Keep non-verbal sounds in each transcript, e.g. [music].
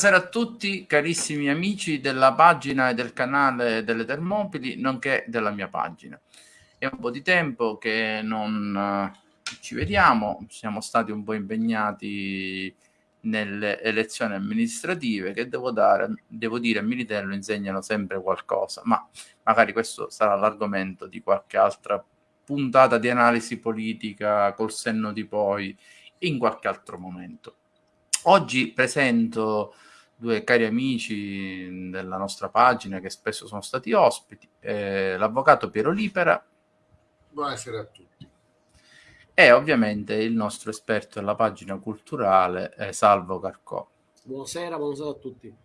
Buonasera a tutti, carissimi amici della pagina e del canale delle Termopili, nonché della mia pagina. È un po' di tempo che non uh, ci vediamo, siamo stati un po' impegnati nelle elezioni amministrative che devo, dare, devo dire a Militello insegnano sempre qualcosa, ma magari questo sarà l'argomento di qualche altra puntata di analisi politica col senno di poi in qualche altro momento. Oggi presento due cari amici della nostra pagina che spesso sono stati ospiti, eh, l'avvocato Piero Lipera. Buonasera a tutti. E ovviamente il nostro esperto della pagina culturale, eh, Salvo Carcò. Buonasera, buonasera a tutti.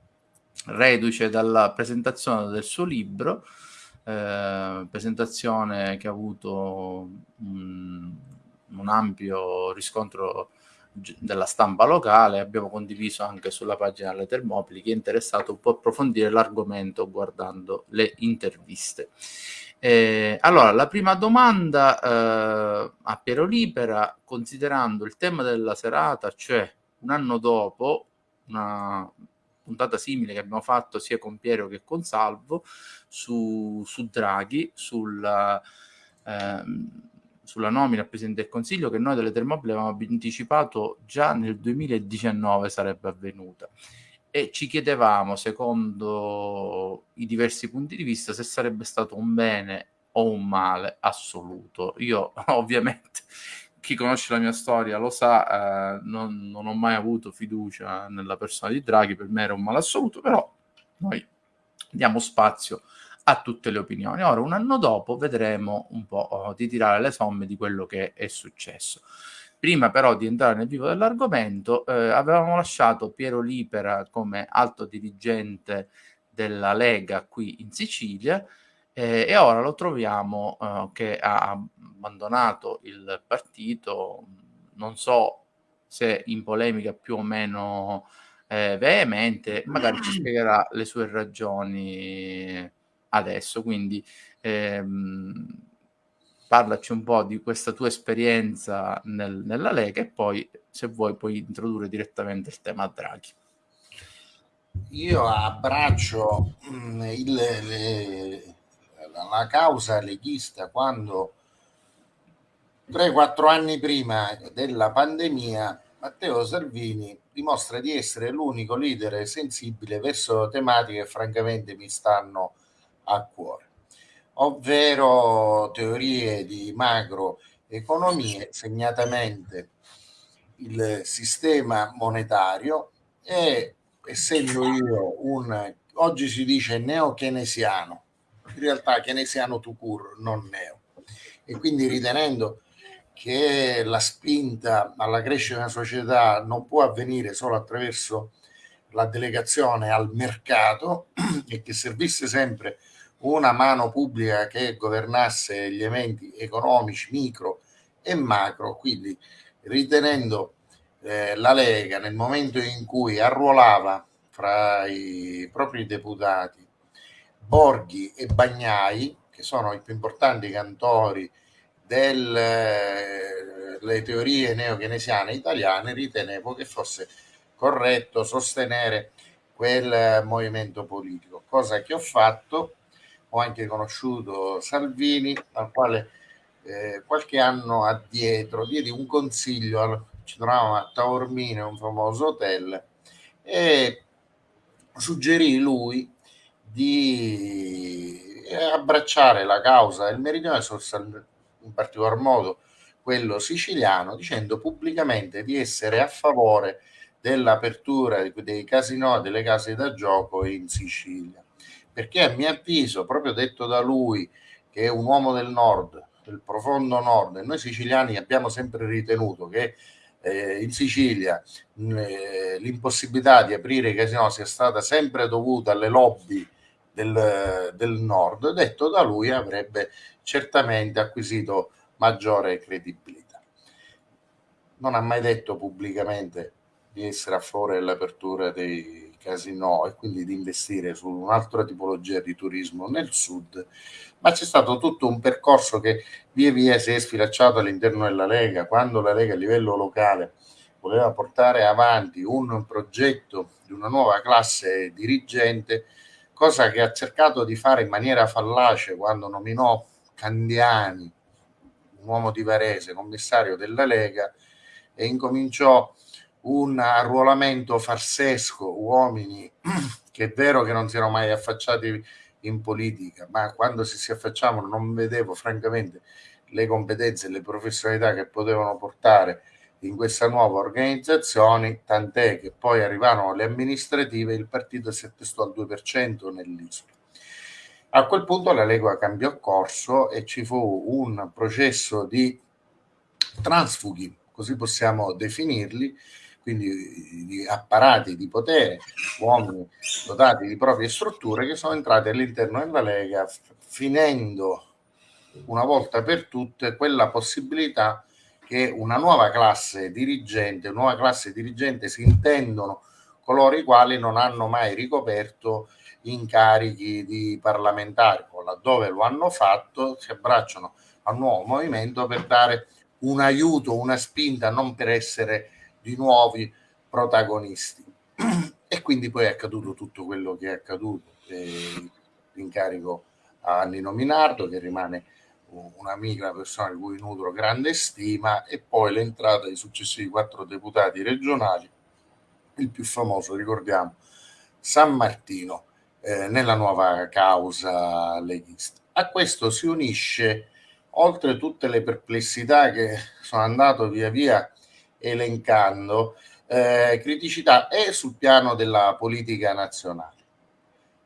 Reduce dalla presentazione del suo libro, eh, presentazione che ha avuto un, un ampio riscontro della stampa locale, abbiamo condiviso anche sulla pagina delle Termopili, chi è interessato può approfondire l'argomento guardando le interviste. Eh, allora, la prima domanda eh, a Piero Libera, considerando il tema della serata, cioè un anno dopo, una puntata simile che abbiamo fatto sia con Piero che con Salvo, su, su Draghi, sulla... Ehm, sulla nomina al Presidente del Consiglio che noi delle Termopili avevamo anticipato già nel 2019 sarebbe avvenuta e ci chiedevamo, secondo i diversi punti di vista, se sarebbe stato un bene o un male assoluto. Io [laughs] ovviamente, chi conosce la mia storia lo sa, eh, non, non ho mai avuto fiducia nella persona di Draghi, per me era un male assoluto, però noi diamo spazio a tutte le opinioni. Ora, un anno dopo, vedremo un po' oh, di tirare le somme di quello che è successo. Prima però di entrare nel vivo dell'argomento, eh, avevamo lasciato Piero Lipera come alto dirigente della Lega qui in Sicilia eh, e ora lo troviamo eh, che ha abbandonato il partito, non so se in polemica più o meno eh, veemente, magari ci spiegherà le sue ragioni adesso. Quindi ehm, parlaci un po' di questa tua esperienza nel, nella Lega e poi se vuoi puoi introdurre direttamente il tema Draghi. Io abbraccio mm, il, le, la causa leghista quando 3-4 anni prima della pandemia Matteo Salvini dimostra di essere l'unico leader sensibile verso tematiche che francamente mi stanno a cuore, ovvero teorie di macroeconomie, segnatamente il sistema monetario e essendo io un, oggi si dice neo-keynesiano, in realtà keynesiano to cure, non neo, e quindi ritenendo che la spinta alla crescita della società non può avvenire solo attraverso la delegazione al mercato [clears throat] e che servisse sempre una mano pubblica che governasse gli eventi economici micro e macro, quindi ritenendo eh, la Lega nel momento in cui arruolava fra i propri deputati Borghi e Bagnai, che sono i più importanti cantori delle eh, teorie neokenesiane italiane, ritenevo che fosse corretto sostenere quel movimento politico, cosa che ho fatto ho anche conosciuto Salvini, al quale eh, qualche anno addietro diedi un consiglio, ci trovavamo a Taormina, un famoso hotel, e suggerì lui di abbracciare la causa del meridione, in particolar modo quello siciliano, dicendo pubblicamente di essere a favore dell'apertura dei casinò e delle case da gioco in Sicilia perché a mio avviso, proprio detto da lui, che è un uomo del nord, del profondo nord, e noi siciliani abbiamo sempre ritenuto che eh, in Sicilia eh, l'impossibilità di aprire i casinò sia stata sempre dovuta alle lobby del, del nord, detto da lui avrebbe certamente acquisito maggiore credibilità. Non ha mai detto pubblicamente di essere a favore dell'apertura dei casino e quindi di investire su un'altra tipologia di turismo nel sud, ma c'è stato tutto un percorso che via via si è sfilacciato all'interno della Lega, quando la Lega a livello locale voleva portare avanti un progetto di una nuova classe dirigente, cosa che ha cercato di fare in maniera fallace quando nominò Candiani, un uomo di Varese, commissario della Lega, e incominciò un arruolamento farsesco, uomini [clears throat] che è vero che non si erano mai affacciati in politica, ma quando si si affacciavano non vedevo francamente le competenze e le professionalità che potevano portare in questa nuova organizzazione, tant'è che poi arrivarono le amministrative e il partito si attestò al 2% nell'isola. A quel punto la Lega cambiò corso e ci fu un processo di transfughi, così possiamo definirli, quindi di apparati di potere, uomini dotati di proprie strutture che sono entrati all'interno della Lega, finendo una volta per tutte quella possibilità che una nuova classe dirigente, nuova classe dirigente si intendono coloro i quali non hanno mai ricoperto incarichi di parlamentari o laddove lo hanno fatto si abbracciano al nuovo movimento per dare un aiuto, una spinta, non per essere di nuovi protagonisti. [clears throat] E quindi poi è accaduto tutto quello che è accaduto. L'incarico a Nino Minardo, che rimane un'amica, una persona di cui nutro grande stima, e poi l'entrata dei successivi quattro deputati regionali, il più famoso, ricordiamo, San Martino, eh, nella nuova causa leghista. A questo si unisce, oltre tutte le perplessità che sono andato via via elencando, eh, criticità e sul piano della politica nazionale,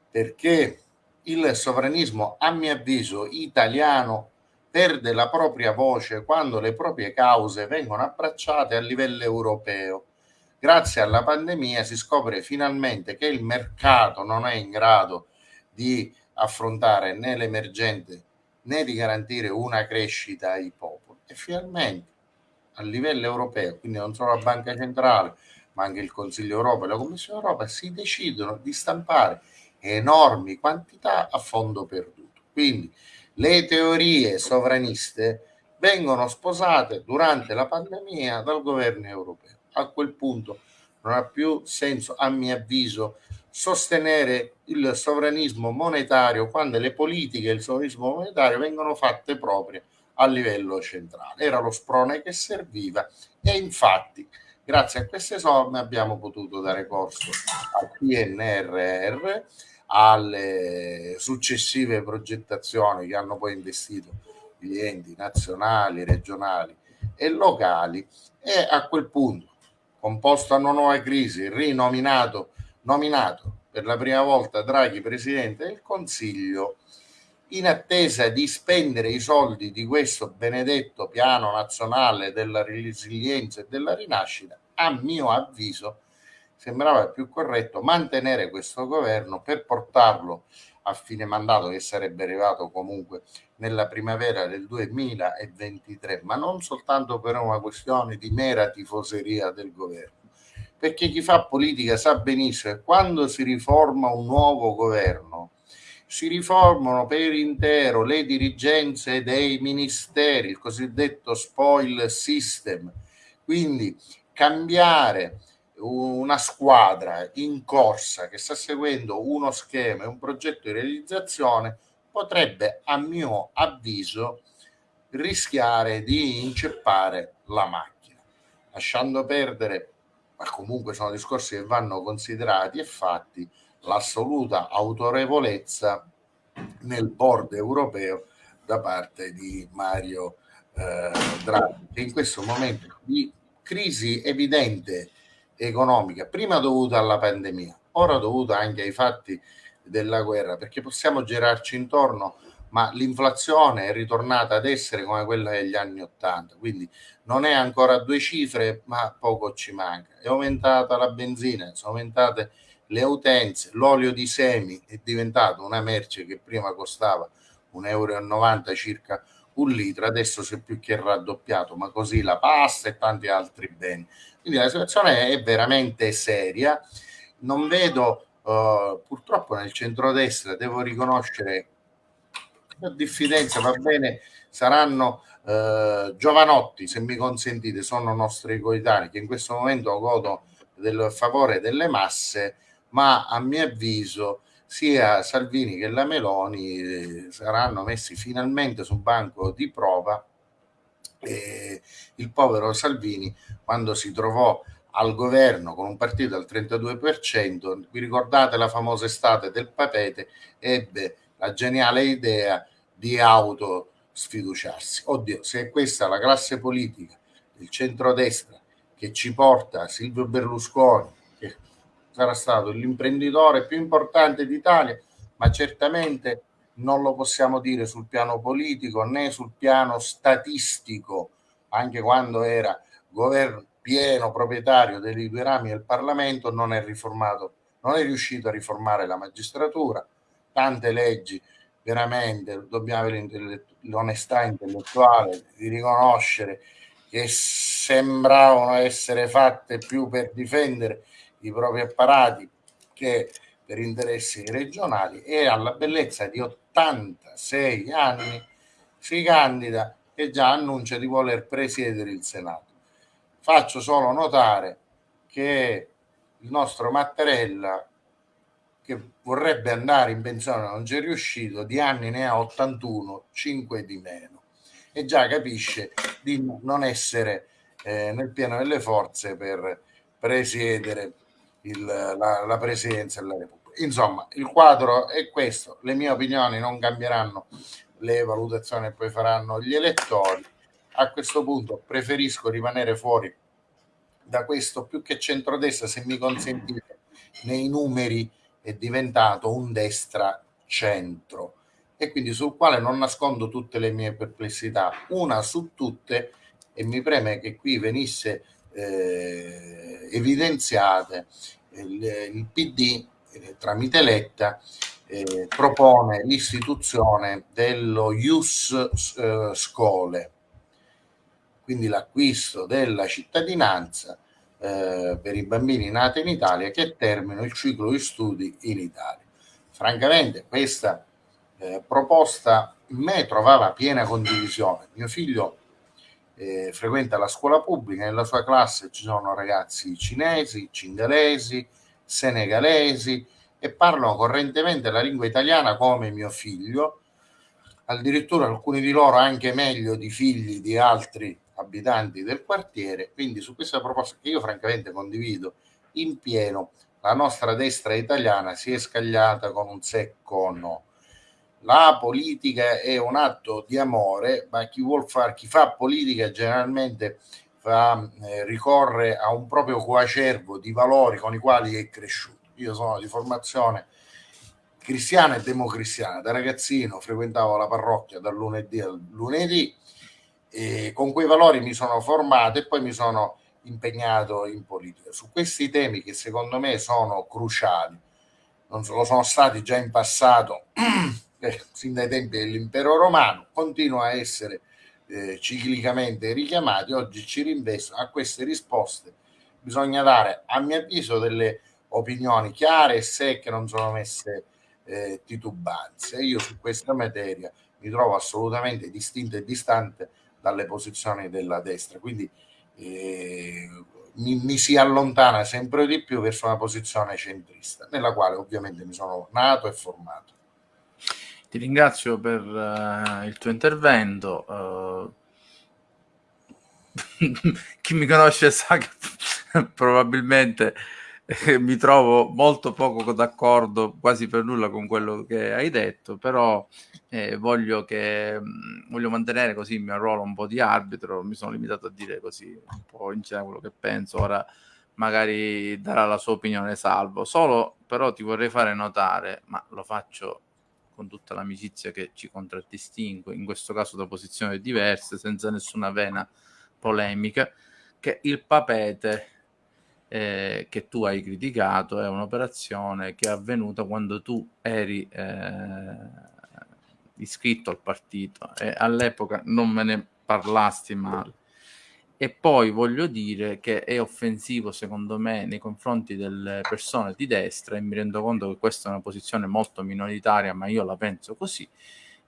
perché il sovranismo, a mio avviso, italiano perde la propria voce quando le proprie cause vengono abbracciate a livello europeo. Grazie alla pandemia si scopre finalmente che il mercato non è in grado di affrontare né l'emergente né di garantire una crescita ai popoli. E finalmente a livello europeo, quindi non solo la Banca Centrale, ma anche il Consiglio Europeo e la Commissione Europea, si decidono di stampare enormi quantità a fondo perduto. Quindi le teorie sovraniste vengono sposate durante la pandemia dal governo europeo. A quel punto non ha più senso, a mio avviso, sostenere il sovranismo monetario quando le politiche del sovranismo monetario vengono fatte proprie a livello centrale. Era lo sprone che serviva e infatti grazie a queste somme abbiamo potuto dare corso al PNRR, alle successive progettazioni che hanno poi investito gli enti nazionali, regionali e locali e a quel punto, composto a una nuova crisi, rinominato nominato per la prima volta Draghi Presidente del Consiglio, in attesa di spendere i soldi di questo benedetto piano nazionale della resilienza e della rinascita, a mio avviso sembrava più corretto mantenere questo governo per portarlo a fine mandato che sarebbe arrivato comunque nella primavera del 2023, ma non soltanto per una questione di mera tifoseria del governo, perché chi fa politica sa benissimo che quando si riforma un nuovo governo si riformano per intero le dirigenze dei ministeri, il cosiddetto spoil system, quindi cambiare una squadra in corsa che sta seguendo uno schema e un progetto di realizzazione potrebbe, a mio avviso, rischiare di inceppare la macchina, lasciando perdere, ma comunque sono discorsi che vanno considerati e fatti, l'assoluta autorevolezza nel board europeo da parte di Mario eh, Draghi, in questo momento di crisi evidente economica, prima dovuta alla pandemia, ora dovuta anche ai fatti della guerra, perché possiamo girarci intorno, ma l'inflazione è ritornata ad essere come quella degli anni Ottanta, quindi non è ancora due cifre, ma poco ci manca. È aumentata la benzina, sono aumentate le utenze, l'olio di semi è diventato una merce che prima costava 1,90 euro circa un litro, adesso si è più che raddoppiato, ma così la pasta e tanti altri beni. Quindi la situazione è veramente seria. Non vedo uh, purtroppo nel centrodestra, devo riconoscere la diffidenza, va bene, saranno eh, Giovanotti, se mi consentite, sono nostri coetanei che in questo momento godono del favore delle masse, ma a mio avviso sia Salvini che la Meloni eh, saranno messi finalmente sul banco di prova. E il povero Salvini, quando si trovò al governo con un partito al 32%, vi ricordate la famosa estate del papete, ebbe la geniale idea di auto sfiduciarsi. Oddio, se è questa la classe politica, il centrodestra che ci porta Silvio Berlusconi, sarà stato l'imprenditore più importante d'Italia, ma certamente non lo possiamo dire sul piano politico né sul piano statistico, anche quando era governo pieno proprietario dei due rami del Parlamento, non è riformato, non è riuscito a riformare la magistratura, tante leggi veramente dobbiamo avere l'onestà intellettuale di riconoscere che sembravano essere fatte più per difendere i propri apparati che per interessi regionali e alla bellezza di 86 anni si candida e già annuncia di voler presiedere il Senato. Faccio solo notare che il nostro Mattarella che vorrebbe andare in pensione non c'è riuscito, di anni ne ha 81, 5 di meno. E già capisce di non essere eh, nel pieno delle forze per presiedere il, la, la presidenza della Repubblica. Insomma, il quadro è questo, le mie opinioni non cambieranno le valutazioni che poi faranno gli elettori. A questo punto preferisco rimanere fuori da questo più che centrodestra, se mi consentite, nei numeri è diventato un destra centro e quindi sul quale non nascondo tutte le mie perplessità. Una su tutte, e mi preme che qui venisse eh, evidenziate, il, il PD eh, tramite Letta eh, propone l'istituzione dello Ius eh, Scole, quindi l'acquisto della cittadinanza eh, per i bambini nati in Italia che terminano il ciclo di studi in Italia. Francamente questa eh, proposta in me trovava piena condivisione. Mio figlio eh, frequenta la scuola pubblica, nella sua classe ci sono ragazzi cinesi, cingalesi, senegalesi e parlano correntemente la lingua italiana come mio figlio, addirittura alcuni di loro anche meglio di figli di altri abitanti del quartiere, quindi su questa proposta che io francamente condivido in pieno, la nostra destra italiana si è scagliata con un secco no. La politica è un atto di amore, ma chi fare, chi fa politica generalmente fa, eh, ricorre a un proprio coacervo di valori con i quali è cresciuto. Io sono di formazione cristiana e democristiana, da ragazzino frequentavo la parrocchia dal lunedì al lunedì, e con quei valori mi sono formato e poi mi sono impegnato in politica. Su questi temi che secondo me sono cruciali, non lo sono stati già in passato, [clears throat] eh, sin dai tempi dell'impero romano, continuano a essere eh, ciclicamente richiamati, oggi ci rinvesto a queste risposte. Bisogna dare, a mio avviso, delle opinioni chiare e secche, non sono messe eh, titubanze. Io su questa materia mi trovo assolutamente distinto e distante dalle posizioni della destra. Quindi eh, mi, mi, si allontana sempre di più verso una posizione centrista, nella quale ovviamente mi sono nato e formato. Ti ringrazio per uh, il tuo intervento. Uh, [laughs] chi mi conosce sa che [laughs] probabilmente eh, mi trovo molto poco d'accordo, quasi per nulla con quello che hai detto, però eh, voglio, che, mm, voglio mantenere così il mio ruolo un po' di arbitro, mi sono limitato a dire così un po' in generale quello che penso, ora magari darà la sua opinione salvo, solo però ti vorrei fare notare, ma lo faccio con tutta l'amicizia che ci contraddistingue, in questo caso da posizioni diverse, senza nessuna vena polemica, che il papete eh, che tu hai criticato è un'operazione che è avvenuta quando tu eri eh, iscritto al partito e all'epoca non me ne parlasti male. E poi voglio dire che è offensivo secondo me nei confronti delle persone di destra e mi rendo conto che questa è una posizione molto minoritaria, ma io la penso così,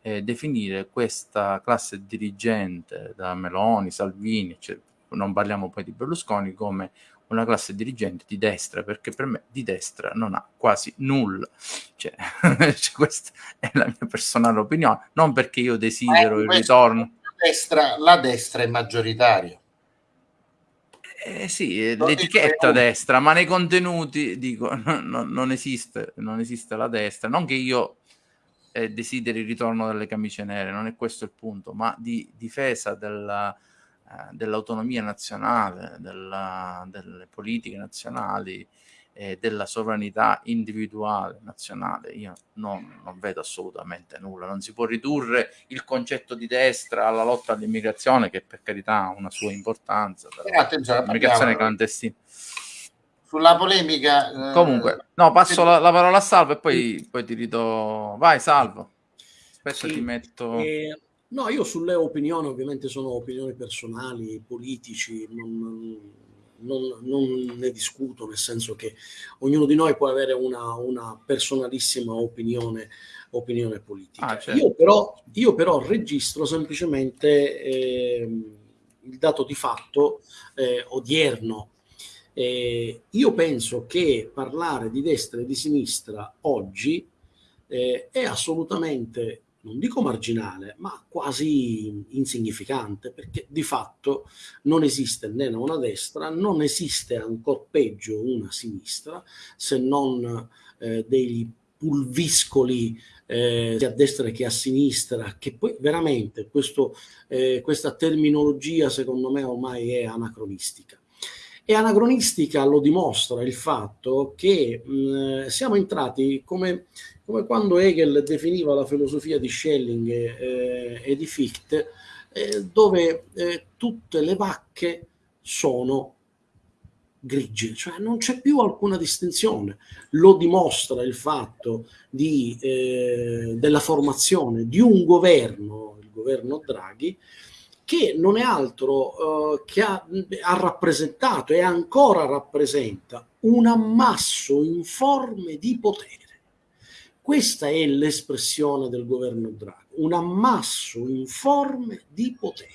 eh, definire questa classe dirigente da Meloni, Salvini, cioè, non parliamo poi di Berlusconi, come una classe dirigente di destra, perché per me di destra non ha quasi nulla. Cioè, [laughs] cioè questa è la mia personale opinione, non perché io desidero il ritorno. Destra, la destra è maggioritaria. Eh sì, l'etichetta destra, ma nei contenuti dico [laughs] no, no, non, esiste, non esiste la destra. Non che io eh, desideri il ritorno delle camicie nere, non è questo il punto, ma di difesa della, eh, dell'autonomia nazionale, della, delle politiche nazionali, eh, della sovranità individuale nazionale. Io non, non, vedo assolutamente nulla. Non si può ridurre il concetto di destra alla lotta all'immigrazione, che per carità ha una sua importanza. L'immigrazione clandestina. Sulla polemica. Eh, Comunque, no, passo la, la, parola a Salvo e poi, poi ti ridò. Vai, Salvo. Aspetta, sì, ti metto. Eh No, io sulle opinioni ovviamente sono opinioni personali, politici, non, non, non, ne discuto, nel senso che ognuno di noi può avere una, una personalissima opinione, opinione politica. Ah, certo. io, però, io, però, registro semplicemente eh, il dato di fatto eh, odierno. Eh, io penso che parlare di destra e di sinistra oggi eh, è assolutamente non dico marginale, ma quasi insignificante, perché di fatto non esiste né una destra, non esiste ancora peggio una sinistra, se non eh, dei pulviscoli eh, sia a destra che a sinistra, che poi veramente questo, eh, questa terminologia secondo me ormai è anacronistica. E anacronistica lo dimostra il fatto che mh, siamo entrati come come quando Hegel definiva la filosofia di Schelling eh, e di Fichte, eh, dove eh, tutte le vacche sono grigie, cioè non c'è più alcuna distinzione. Lo dimostra il fatto di, eh, della formazione di un governo, il governo Draghi, che non è altro eh, che ha, ha, rappresentato e ancora rappresenta un ammasso informe di potere. Questa è l'espressione del governo Draghi, un ammasso informe di potere,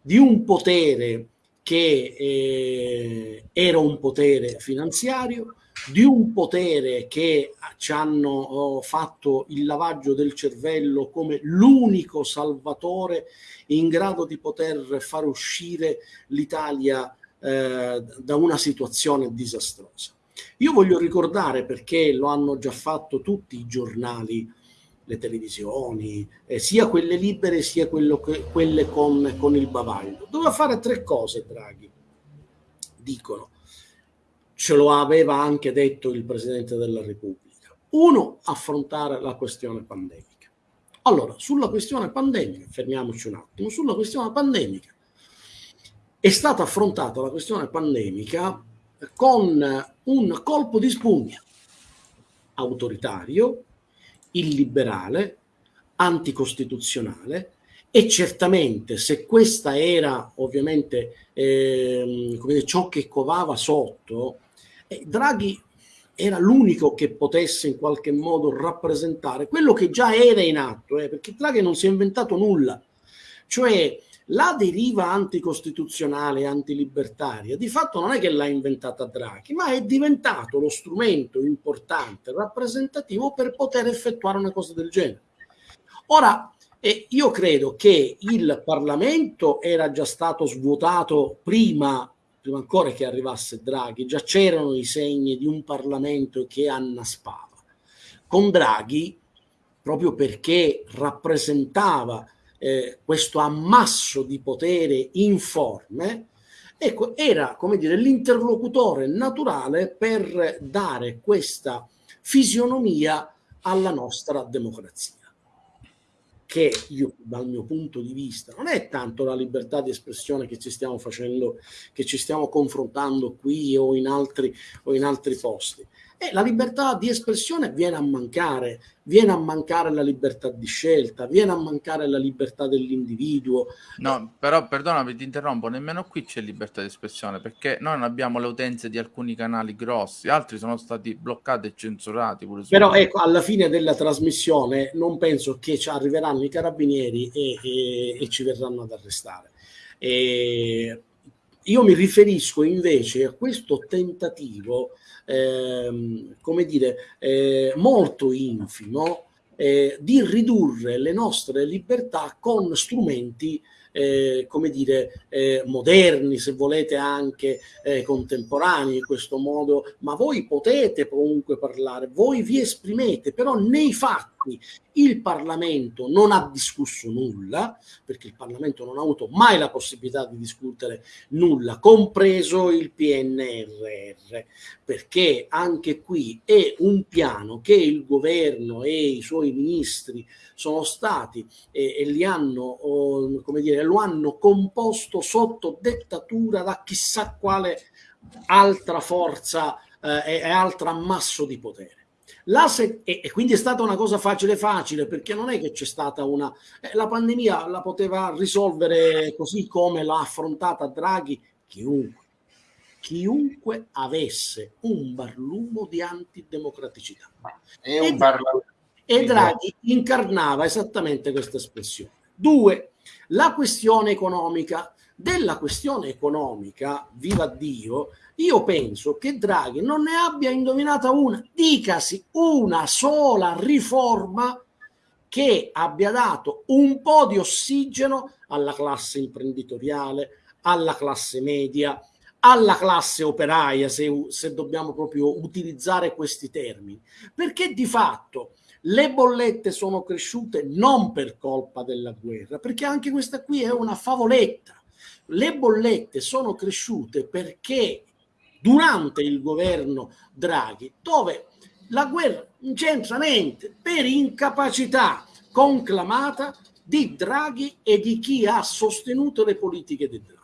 di un potere che eh, era un potere finanziario, di un potere che ci hanno oh, fatto il lavaggio del cervello come l'unico salvatore in grado di poter far uscire l'Italia eh, da una situazione disastrosa. Io voglio ricordare, perché lo hanno già fatto tutti i giornali, le televisioni, eh, sia quelle libere sia che, quelle con, con il bavaglio. Doveva fare tre cose Draghi, dicono. Ce lo aveva anche detto il Presidente della Repubblica. Uno, affrontare la questione pandemica. Allora, sulla questione pandemica, fermiamoci un attimo, sulla questione pandemica è stata affrontata la questione pandemica con un colpo di spugna autoritario, illiberale, anticostituzionale e certamente se questa era ovviamente eh, come dire, ciò che covava sotto, eh, Draghi era l'unico che potesse in qualche modo rappresentare quello che già era in atto, eh, perché Draghi non si è inventato nulla, cioè la deriva anticostituzionale e antilibertaria di fatto non è che l'ha inventata Draghi, ma è diventato lo strumento importante, rappresentativo per poter effettuare una cosa del genere. Ora, eh, io credo che il Parlamento era già stato svuotato prima, prima ancora che arrivasse Draghi, già c'erano i segni di un Parlamento che annaspava. Con Draghi, proprio perché rappresentava eh, questo ammasso di potere informe, ecco, era l'interlocutore naturale per dare questa fisionomia alla nostra democrazia che io dal mio punto di vista non è tanto la libertà di espressione che ci stiamo facendo, che ci stiamo confrontando qui o in altri, o in altri posti, E la libertà di espressione viene a mancare, viene a mancare la libertà di scelta, viene a mancare la libertà dell'individuo. No, però perdonami, ti interrompo, nemmeno qui c'è libertà di espressione perché noi non abbiamo le utenze di alcuni canali grossi, altri sono stati bloccati e censurati. Pure però ecco, alla fine della trasmissione non penso che ci arriveranno i carabinieri e, e, e ci verranno ad arrestare. E io mi riferisco invece a questo tentativo ehm, come dire, eh, molto infimo eh, di ridurre le nostre libertà con strumenti eh, come dire, eh, moderni, se volete anche eh, contemporanei in questo modo, ma voi potete comunque parlare, voi vi esprimete, però nei fatti il Parlamento non ha discusso nulla, perché il Parlamento non ha avuto mai la possibilità di discutere nulla, compreso il PNRR, perché anche qui è un piano che il governo e i suoi ministri sono stati e, e li hanno, come dire, lo hanno composto sotto dettatura da chissà quale altra forza eh, e altra ammasso di potere. E, e, quindi è stata una cosa facile facile perché non è che c'è stata una eh, la pandemia la poteva risolvere così come l'ha affrontata Draghi chiunque. Chiunque avesse un barlumo di antidemocraticità. È un barlumo e Draghi incarnava esattamente questa espressione. Due la questione economica della questione economica viva Dio io penso che Draghi non ne abbia indovinata una, dicasi una sola riforma che abbia dato un po' di ossigeno alla classe imprenditoriale, alla classe media, alla classe operaia, se, se dobbiamo proprio utilizzare questi termini, perché di fatto le bollette sono cresciute non per colpa della guerra, perché anche questa qui è una favoletta. Le bollette sono cresciute perché durante il governo Draghi, dove la guerra non c'entra niente per incapacità conclamata di Draghi e di chi ha sostenuto le politiche di Draghi.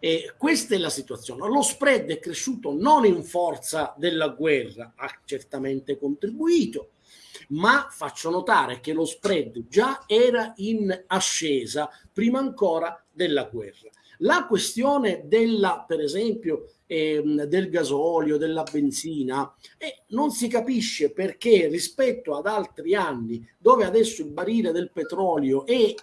E questa è la situazione. Lo spread è cresciuto non in forza della guerra, ha certamente contribuito, ma faccio notare che lo spread già era in ascesa prima ancora della guerra. La questione della, per esempio, ehm, del gasolio, della benzina e non si capisce perché rispetto ad altri anni dove adesso il barile del petrolio è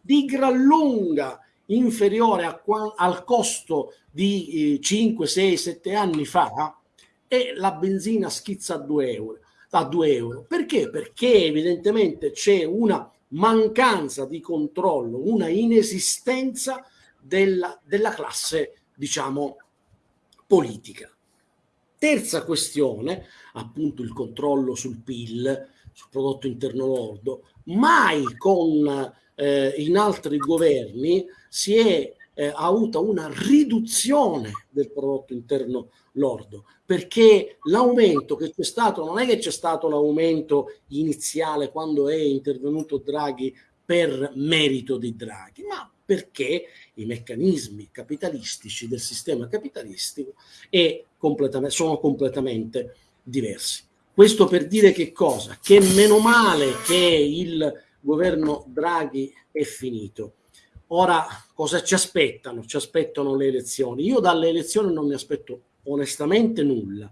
di gran lunga inferiore al costo di eh, 5, 6, 7 anni fa e la benzina schizza a 2 euro. A 2 euro. Perché? Perché evidentemente c'è una mancanza di controllo, una inesistenza della, della classe, diciamo, politica. Terza questione, appunto il controllo sul PIL, sul prodotto interno lordo, mai con eh, in altri governi si è eh, avuta una riduzione del prodotto interno lordo perché l'aumento che c'è stato non è che c'è stato l'aumento iniziale quando è intervenuto Draghi per merito di Draghi, ma perché i meccanismi capitalistici del sistema capitalistico completamente, sono completamente diversi. Questo per dire che cosa? Che meno male che il governo Draghi è finito. Ora, cosa ci aspettano? Ci aspettano le elezioni. Io dalle elezioni non mi aspetto onestamente nulla.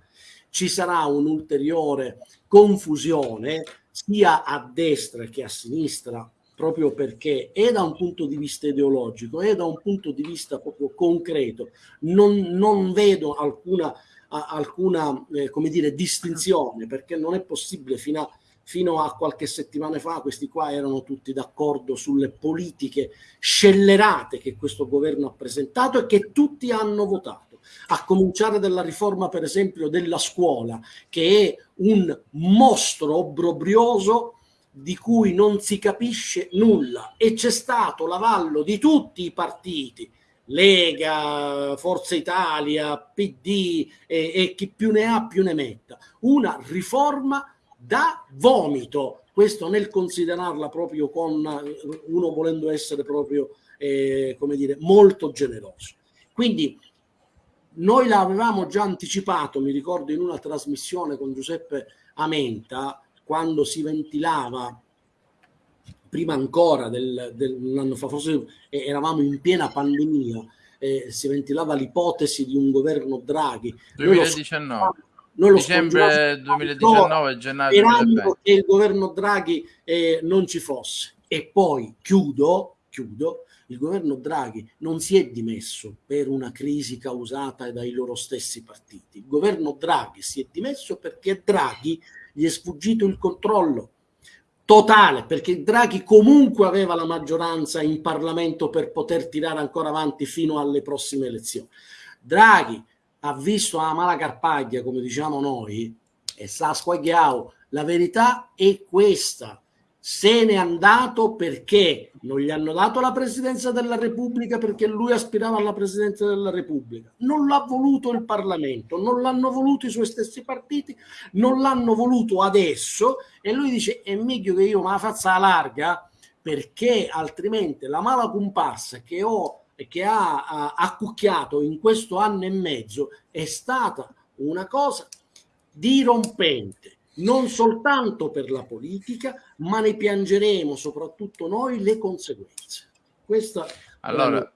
Ci sarà un'ulteriore confusione sia a destra che a sinistra proprio perché è da un punto di vista ideologico e da un punto di vista proprio concreto non, non vedo alcuna, alcuna eh, come dire, distinzione perché non è possibile fino a, fino a qualche settimana fa questi qua erano tutti d'accordo sulle politiche scellerate che questo governo ha presentato e che tutti hanno votato a cominciare dalla riforma per esempio della scuola che è un mostro obbrobrioso di cui non si capisce nulla. E c'è stato l'avallo di tutti i partiti, Lega, Forza Italia, PD e, e chi più ne ha più ne metta, una riforma da vomito, questo nel considerarla proprio con uno volendo essere proprio, eh, come dire, molto generoso. Quindi noi l'avevamo già anticipato, mi ricordo in una trasmissione con Giuseppe Amenta, quando si ventilava prima ancora del, dell'anno fa, forse eravamo in piena pandemia, eh, si ventilava l'ipotesi di un governo Draghi. 2019. Noi lo Dicembre 2019, gennaio sperando che il governo Draghi eh, non ci fosse. E poi chiudo, chiudo, il governo Draghi non si è dimesso per una crisi causata dai loro stessi partiti. Il governo Draghi si è dimesso perché Draghi gli è sfuggito il controllo totale, perché Draghi comunque aveva la maggioranza in Parlamento per poter tirare ancora avanti fino alle prossime elezioni. Draghi ha visto la mala carpaglia, come diciamo noi, e sa squagliao. La verità è questa se n'è andato perché non gli hanno dato la presidenza della Repubblica perché lui aspirava alla presidenza della Repubblica. Non l'ha voluto il Parlamento, non l'hanno voluto i suoi stessi partiti, non l'hanno voluto adesso e lui dice è meglio che io me la faccia larga perché altrimenti la mala comparsa che ho che ha accucchiato in questo anno e mezzo è stata una cosa dirompente non soltanto per la politica, ma ne piangeremo soprattutto noi le conseguenze. Questa allora, la...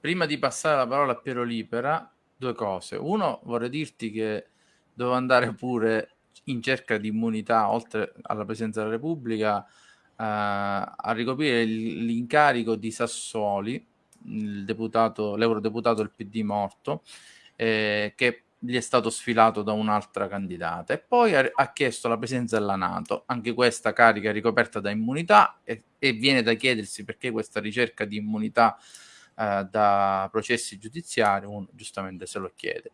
prima di passare la parola a Piero Libera, due cose. Uno, vorrei dirti che devo andare pure in cerca di immunità, oltre alla Presidenza della Repubblica, eh, a ricoprire l'incarico di Sassoli, l'eurodeputato del PD morto, eh, che gli è stato sfilato da un'altra candidata e poi ha, ha, chiesto la presenza della Nato, anche questa carica ricoperta da immunità e, e viene da chiedersi perché questa ricerca di immunità eh, da processi giudiziari, uno giustamente se lo chiede.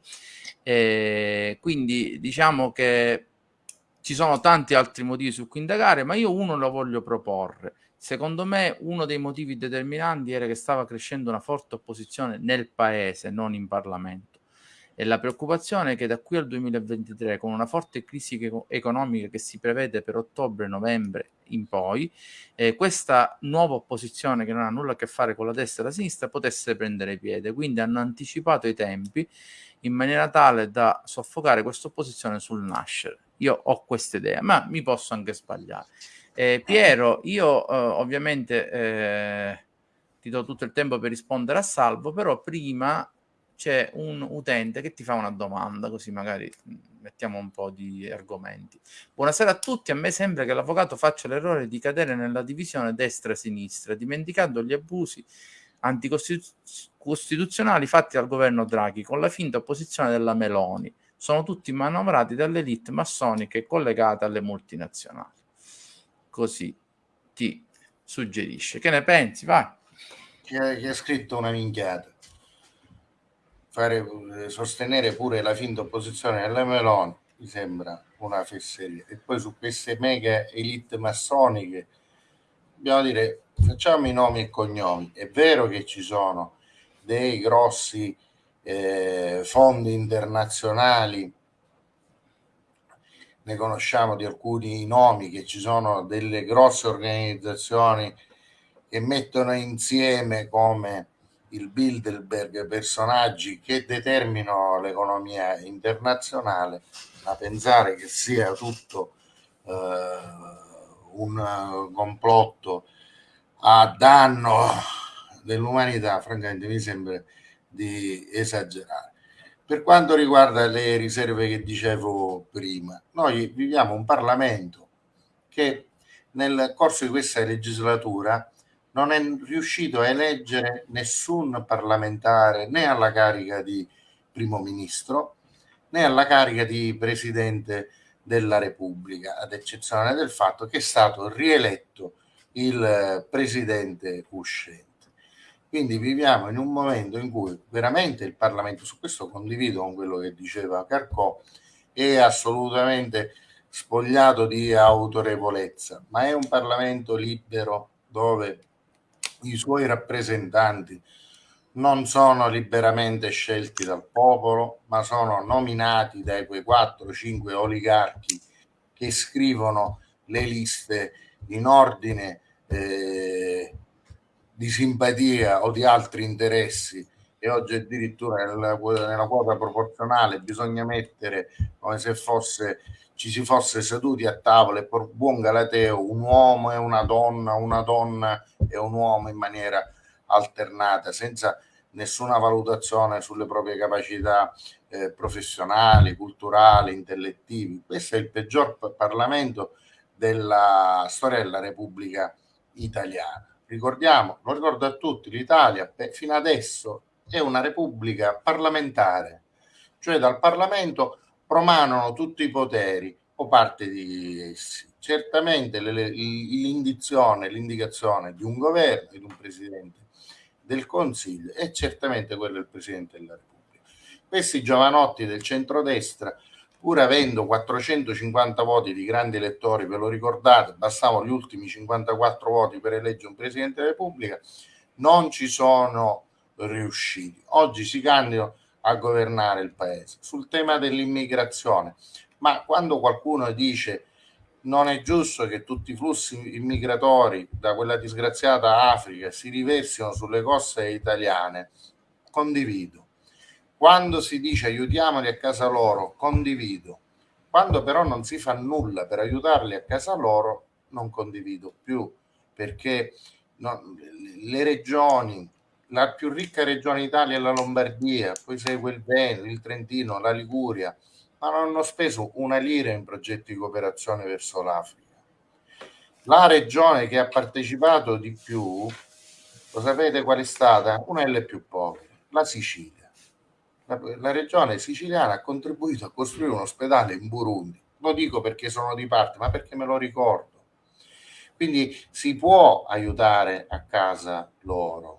E quindi diciamo che ci sono tanti altri motivi su cui indagare, ma io uno lo voglio proporre. Secondo me uno dei motivi determinanti era che stava crescendo una forte opposizione nel paese, non in Parlamento e la preoccupazione è che da qui al 2023, con una forte crisi economica che si prevede per ottobre-novembre in poi, eh, questa nuova opposizione che non ha nulla a che fare con la destra e la sinistra potesse prendere piede. Quindi hanno anticipato i tempi in maniera tale da soffocare questa opposizione sul nascere. Io ho questa idea, ma mi posso anche sbagliare. Eh, Piero, io eh, ovviamente eh, ti do tutto il tempo per rispondere a salvo, però prima c'è un utente che ti fa una domanda, così magari mettiamo un po' di argomenti. Buonasera a tutti, a me sembra che l'avvocato faccia l'errore di cadere nella divisione destra-sinistra, dimenticando gli abusi anticostituzionali fatti dal governo Draghi con la finta opposizione della Meloni. Sono tutti manovrati dall'elite massoniche collegate alle multinazionali. Così ti suggerisce. Che ne pensi? Vai. Chi ha, scritto una minchiata fare, eh, sostenere pure la finta opposizione della Meloni mi sembra una fesseria. E poi su queste mega elite massoniche, dobbiamo dire, facciamo i nomi e cognomi. È vero che ci sono dei grossi eh, fondi internazionali, ne conosciamo di alcuni nomi, che ci sono delle grosse organizzazioni che mettono insieme come il Bilderberg, personaggi che determinano l'economia internazionale, a pensare che sia tutto eh, un complotto a danno dell'umanità, francamente mi sembra di esagerare. Per quanto riguarda le riserve che dicevo prima, noi viviamo un Parlamento che nel corso di questa legislatura non è riuscito a eleggere nessun parlamentare né alla carica di primo ministro né alla carica di presidente della Repubblica, ad eccezione del fatto che è stato rieletto il presidente uscente. Quindi viviamo in un momento in cui veramente il Parlamento, su questo condivido con quello che diceva Carcò, è assolutamente spogliato di autorevolezza, ma è un Parlamento libero dove i suoi rappresentanti non sono liberamente scelti dal popolo, ma sono nominati dai quei 4-5 oligarchi che scrivono le liste in ordine eh, di simpatia o di altri interessi. E oggi addirittura nella, nella quota proporzionale bisogna mettere come se fosse ci si fosse seduti a tavola e per buon galateo un uomo e una donna, una donna e un uomo in maniera alternata, senza nessuna valutazione sulle proprie capacità eh, professionali, culturali, intellettivi. Questo è il peggior Parlamento della storia della Repubblica Italiana. Ricordiamo, lo ricordo a tutti, l'Italia fino adesso è una repubblica parlamentare, cioè dal Parlamento promanano tutti i poteri o parte di essi. Certamente l'indizione, l'indicazione di un governo, di un presidente del Consiglio è certamente quello del Presidente della Repubblica. Questi giovanotti del centrodestra, pur avendo 450 voti di grandi elettori, ve lo ricordate, bastavano gli ultimi 54 voti per eleggere un Presidente della Repubblica, non ci sono riusciti. Oggi si candidano a governare il paese. Sul tema dell'immigrazione, ma quando qualcuno dice non è giusto che tutti i flussi immigratori da quella disgraziata Africa si riversino sulle coste italiane, condivido. Quando si dice aiutiamoli a casa loro, condivido. Quando però non si fa nulla per aiutarli a casa loro, non condivido più, perché no, le regioni, la più ricca regione d'Italia è la Lombardia, poi segue il Veneto, il Trentino, la Liguria, ma non hanno speso una lira in progetti di cooperazione verso l'Africa. La regione che ha partecipato di più, lo sapete qual è stata? Una delle più povere, la Sicilia. La, la regione siciliana ha contribuito a costruire un ospedale in Burundi. Lo dico perché sono di parte, ma perché me lo ricordo. Quindi si può aiutare a casa loro,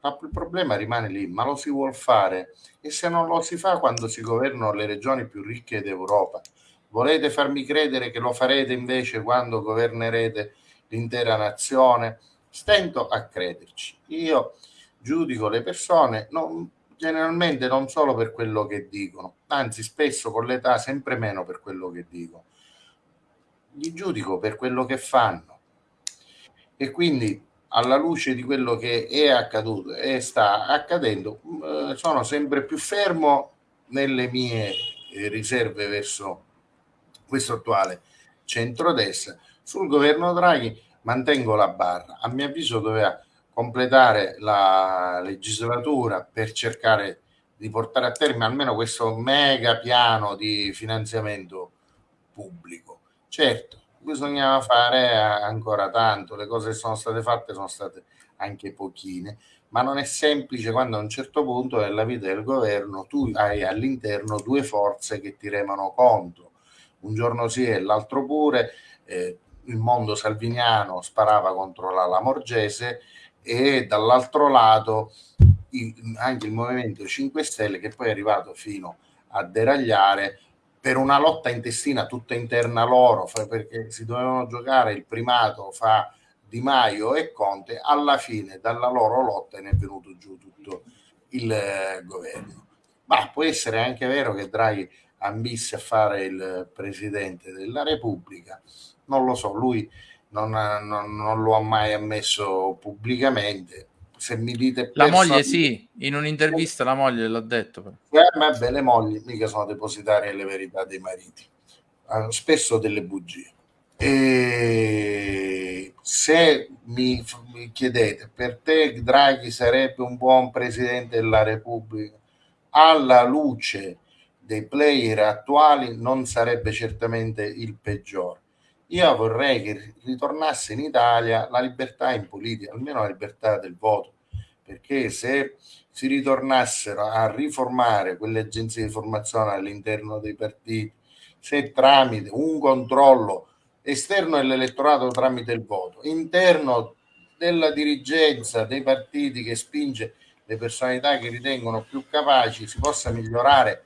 ma il problema rimane lì, ma lo si vuol fare e se non lo si fa quando si governano le regioni più ricche d'Europa, volete farmi credere che lo farete invece quando governerete l'intera nazione? Stento a crederci. Io giudico le persone non, generalmente non solo per quello che dicono, anzi spesso con l'età sempre meno per quello che dicono. Li giudico per quello che fanno. E quindi alla luce di quello che è accaduto e sta accadendo, eh, sono sempre più fermo nelle mie eh, riserve verso questo attuale centrodestra. Sul governo Draghi mantengo la barra. A mio avviso doveva completare la legislatura per cercare di portare a termine almeno questo mega piano di finanziamento pubblico. Certo, bisognava fare ancora tanto, le cose che sono state fatte sono state anche pochine, ma non è semplice quando a un certo punto nella vita del governo tu hai all'interno due forze che ti remano contro, un giorno sì e l'altro pure, eh, il mondo salviniano sparava contro la Lamorgese e dall'altro lato anche il Movimento 5 Stelle che poi è arrivato fino a deragliare per una lotta intestina tutta interna loro, perché si dovevano giocare il primato fra Di Maio e Conte, alla fine dalla loro lotta ne è venuto giù tutto il eh, governo. Ma può essere anche vero che Draghi ambisse a fare il presidente della Repubblica, non lo so, lui non, non, non lo ha mai ammesso pubblicamente, se mi dite la moglie sì, in un'intervista la moglie l'ha detto eh, vabbè, le mogli mica sono depositarie alle verità dei mariti. Hanno spesso delle bugie. E se mi, mi chiedete per te Draghi sarebbe un buon presidente della Repubblica? Alla luce dei player attuali non sarebbe certamente il peggiore io vorrei che ritornasse in Italia la libertà in politica, almeno la libertà del voto, perché se si ritornassero a riformare quelle agenzie di formazione all'interno dei partiti, se tramite un controllo esterno dell'elettorato tramite il voto, interno della dirigenza dei partiti che spinge le personalità che ritengono più capaci, si possa migliorare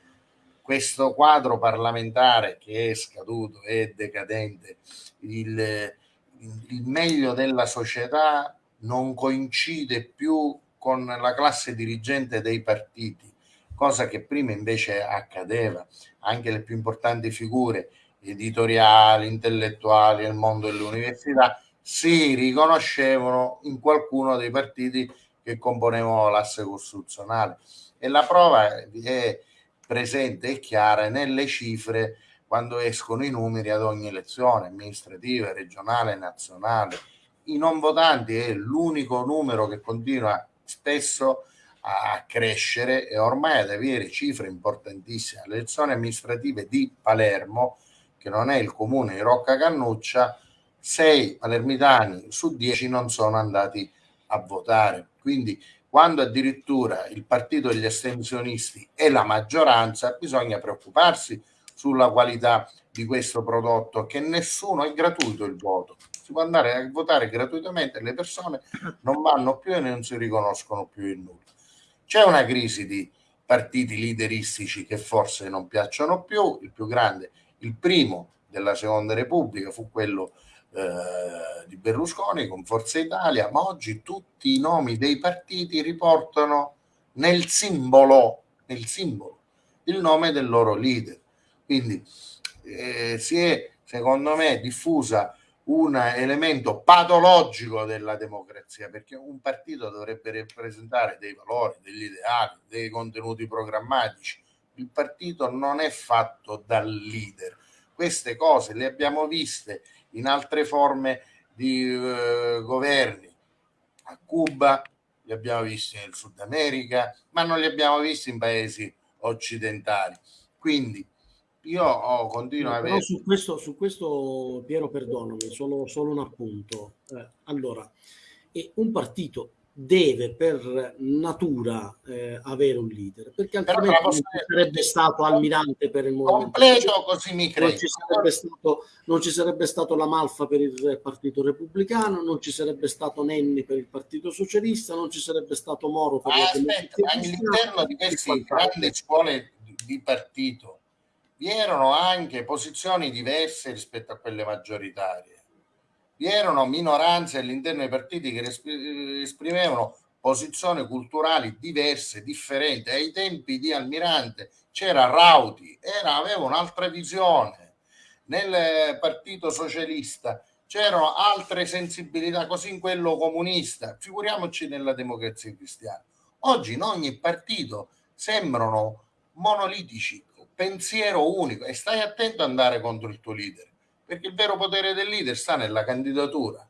questo quadro parlamentare che è scaduto, è decadente, il, il meglio della società non coincide più con la classe dirigente dei partiti, cosa che prima invece accadeva. Anche le più importanti figure editoriali, intellettuali nel mondo dell'università si riconoscevano in qualcuno dei partiti che componevano l'asse costituzionale. E la prova è presente e chiara nelle cifre quando escono i numeri ad ogni elezione amministrativa, regionale, nazionale. I non votanti è l'unico numero che continua spesso a crescere e ormai ad avere cifre importantissime. Le elezioni amministrative di Palermo, che non è il comune di Rocca Cannuccia, sei palermitani su dieci non sono andati a votare. Quindi quando addirittura il partito degli astensionisti è la maggioranza, bisogna preoccuparsi sulla qualità di questo prodotto, che nessuno è gratuito il voto. Si può andare a votare gratuitamente, le persone non vanno più e non si riconoscono più in nulla. C'è una crisi di partiti lideristici che forse non piacciono più, il più grande, il primo della Seconda Repubblica fu quello eh, di Berlusconi con Forza Italia, ma oggi tutti i nomi dei partiti riportano nel simbolo, nel simbolo il nome del loro leader. Quindi eh, si è, secondo me, diffusa un elemento patologico della democrazia, perché un partito dovrebbe rappresentare dei valori, degli ideali, dei contenuti programmatici. Il partito non è fatto dal leader. Queste cose le abbiamo viste in altre forme di eh, governi. A Cuba li abbiamo visti nel Sud America, ma non li abbiamo visti in paesi occidentali. Quindi io ho, continuo no, a avere... Su questo, su questo, Piero, perdonami, solo, solo un appunto. Eh, allora, un partito deve per natura eh, avere un leader perché altrimenti non ci sarebbe stato almirante per il movimento completo così mi credo non ci, sarebbe stato, non ci sarebbe stato la Malfa per il partito repubblicano non ci sarebbe stato Nenni per il partito socialista non ci sarebbe stato Moro per ah, aspetta, ma all'interno di queste grandi scuole di partito vi erano anche posizioni diverse rispetto a quelle maggioritarie. Vi erano minoranze all'interno dei partiti che esprimevano posizioni culturali diverse, differenti. Ai tempi di Almirante c'era Rauti, era, aveva un'altra visione. Nel partito socialista c'erano altre sensibilità, così in quello comunista. Figuriamoci nella democrazia cristiana. Oggi in ogni partito sembrano monolitici, pensiero unico e stai attento ad andare contro il tuo leader perché il vero potere del leader sta nella candidatura.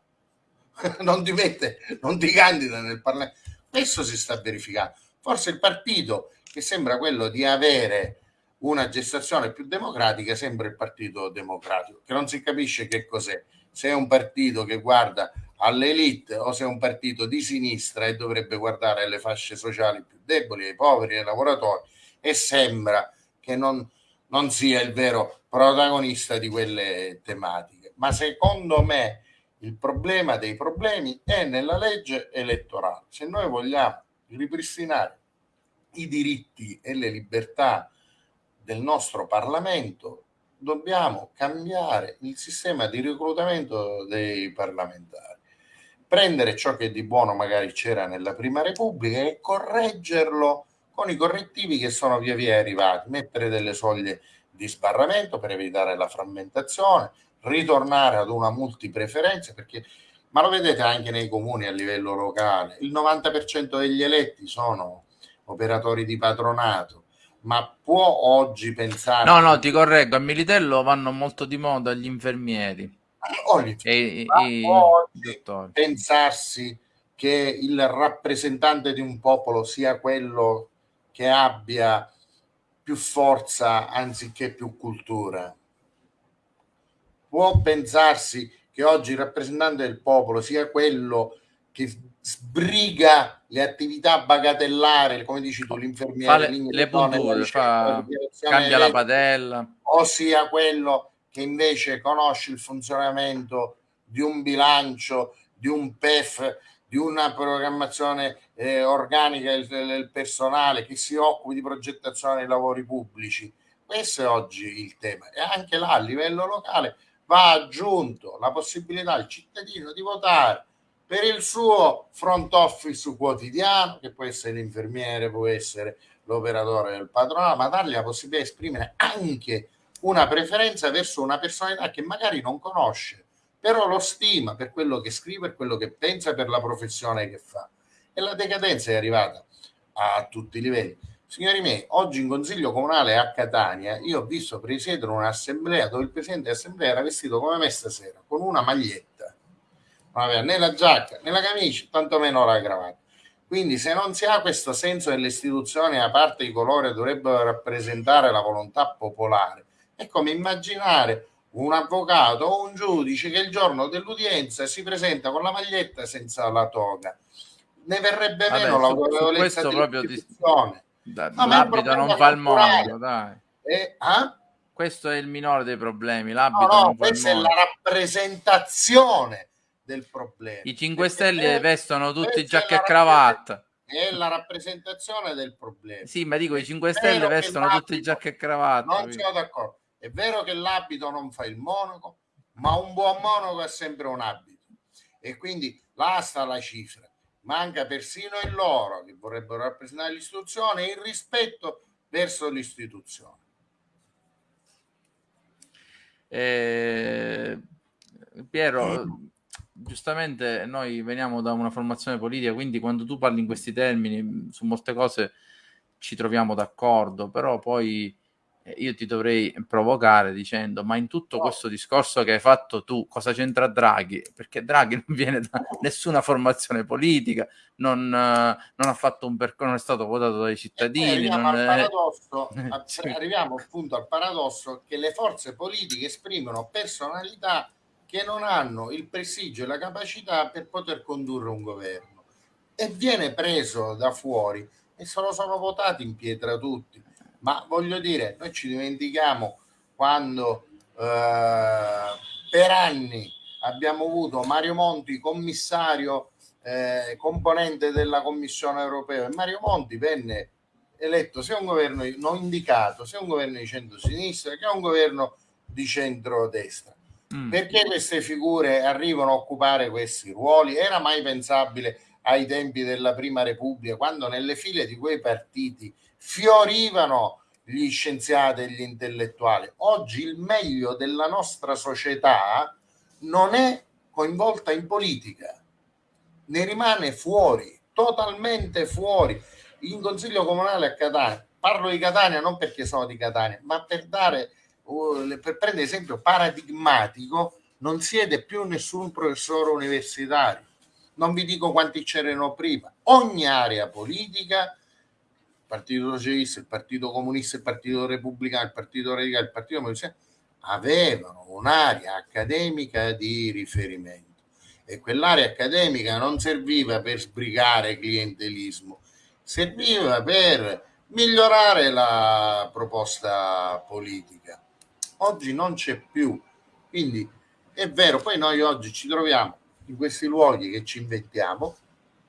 [laughs] Non ti mette, non ti candida nel Parlamento questo si sta verificando. Forse il partito che sembra quello di avere una gestazione più democratica sembra il partito democratico che non si capisce che cos'è. Se è un partito che guarda all'elite o se è un partito di sinistra e dovrebbe guardare alle fasce sociali più deboli, ai poveri, ai lavoratori e sembra che non, non sia il vero protagonista di quelle tematiche. Ma secondo me il problema dei problemi è nella legge elettorale. Se noi vogliamo ripristinare i diritti e le libertà del nostro Parlamento, dobbiamo cambiare il sistema di reclutamento dei parlamentari, prendere ciò che di buono magari c'era nella Prima Repubblica e correggerlo con i correttivi che sono via via arrivati, mettere delle soglie di sbarramento per evitare la frammentazione, ritornare ad una multipreferenza, perché, ma lo vedete anche nei comuni a livello locale, il 90% degli eletti sono operatori di patronato, ma può oggi pensare... No, no, ti correggo, a Militello vanno molto di moda gli infermieri. Oh, gli infermieri. E, e, oggi pensarsi che il rappresentante di un popolo sia quello che abbia più forza anziché più cultura. Può pensarsi che oggi il rappresentante del popolo sia quello che sbriga le attività bagatellari, come dici tu, l'infermiere, le, le punture, fa, cambia la padella, ossia quello che invece conosce il funzionamento di un bilancio, di un PEF, di una programmazione eh, organica del, del, personale che si occupi di progettazione dei lavori pubblici. Questo è oggi il tema e anche là a livello locale va aggiunto la possibilità al cittadino di votare per il suo front office quotidiano, che può essere l'infermiere, può essere l'operatore del patronato, ma dargli la possibilità di esprimere anche una preferenza verso una personalità che magari non conosce però lo stima per quello che scrive, per quello che pensa, per la professione che fa. e la decadenza è arrivata a tutti i livelli. Signori miei, oggi in consiglio comunale a Catania io ho visto presiedere un'assemblea dove il presidente dell'assemblea era vestito come me stasera, con una maglietta. Non aveva né la giacca né la camicia, tantomeno la cravatta. Quindi se non si ha questo senso delle istituzioni a parte i colori dovrebbero rappresentare la volontà popolare, è come immaginare un avvocato o un giudice che il giorno dell'udienza si presenta con la maglietta senza la toga. Ne verrebbe Vabbè, meno l'autorevolezza dell'istituzione. Da, no, l'abito non fa il mondo, dai. Eh, ah? Questo è il minore dei problemi. L'abito no, no, questa è la rappresentazione del problema. I 5 Stelle vestono tutti giacca e cravatta. È la rappresentazione del problema. Sì, ma dico, i 5 Stelle vestono tutti giacca e cravatta. Non sono d'accordo. È vero che l'abito non fa il monaco, ma un buon monaco è sempre un abito. E quindi là sta la cifra. Manca persino il loro, che vorrebbero rappresentare l'istituzione, il rispetto verso l'istituzione. Eh, Piero, giustamente noi veniamo da una formazione politica, quindi quando tu parli in questi termini su molte cose ci troviamo d'accordo, però poi io ti dovrei provocare dicendo ma in tutto questo discorso che hai fatto tu cosa c'entra Draghi? Perché Draghi [laughs] non viene da nessuna formazione politica, non, non ha fatto un percorso, non è stato votato dai cittadini. Arriviamo, al paradosso, arriviamo appunto al paradosso che le forze politiche esprimono personalità che non hanno il prestigio e la capacità per poter condurre un governo e viene preso da fuori e se lo sono votati in pietra tutti ma voglio dire, noi ci dimentichiamo quando eh, per anni abbiamo avuto Mario Monti commissario eh, componente della Commissione europea e Mario Monti venne eletto sia un governo non indicato sia un governo di centro-sinistra che un governo di centro-destra. Mm. Perché queste figure arrivano a occupare questi ruoli? Era mai pensabile ai tempi della Prima Repubblica, quando nelle file di quei partiti fiorivano gli scienziati e gli intellettuali. Oggi il meglio della nostra società non è coinvolta in politica, ne rimane fuori, totalmente fuori. In consiglio comunale a Catania, parlo di Catania non perché sono di Catania, ma per dare, uh, per prendere esempio paradigmatico, non siede più nessun professore universitario. Non vi dico quanti c'erano prima. Ogni area politica Partito Socialista, il Partito Comunista, il Partito Repubblicano, il Partito Radicale, il Partito Comunista, avevano un'area accademica di riferimento e quell'area accademica non serviva per sbrigare clientelismo, serviva per migliorare la proposta politica. Oggi non c'è più, quindi è vero, poi noi oggi ci troviamo in questi luoghi che ci inventiamo,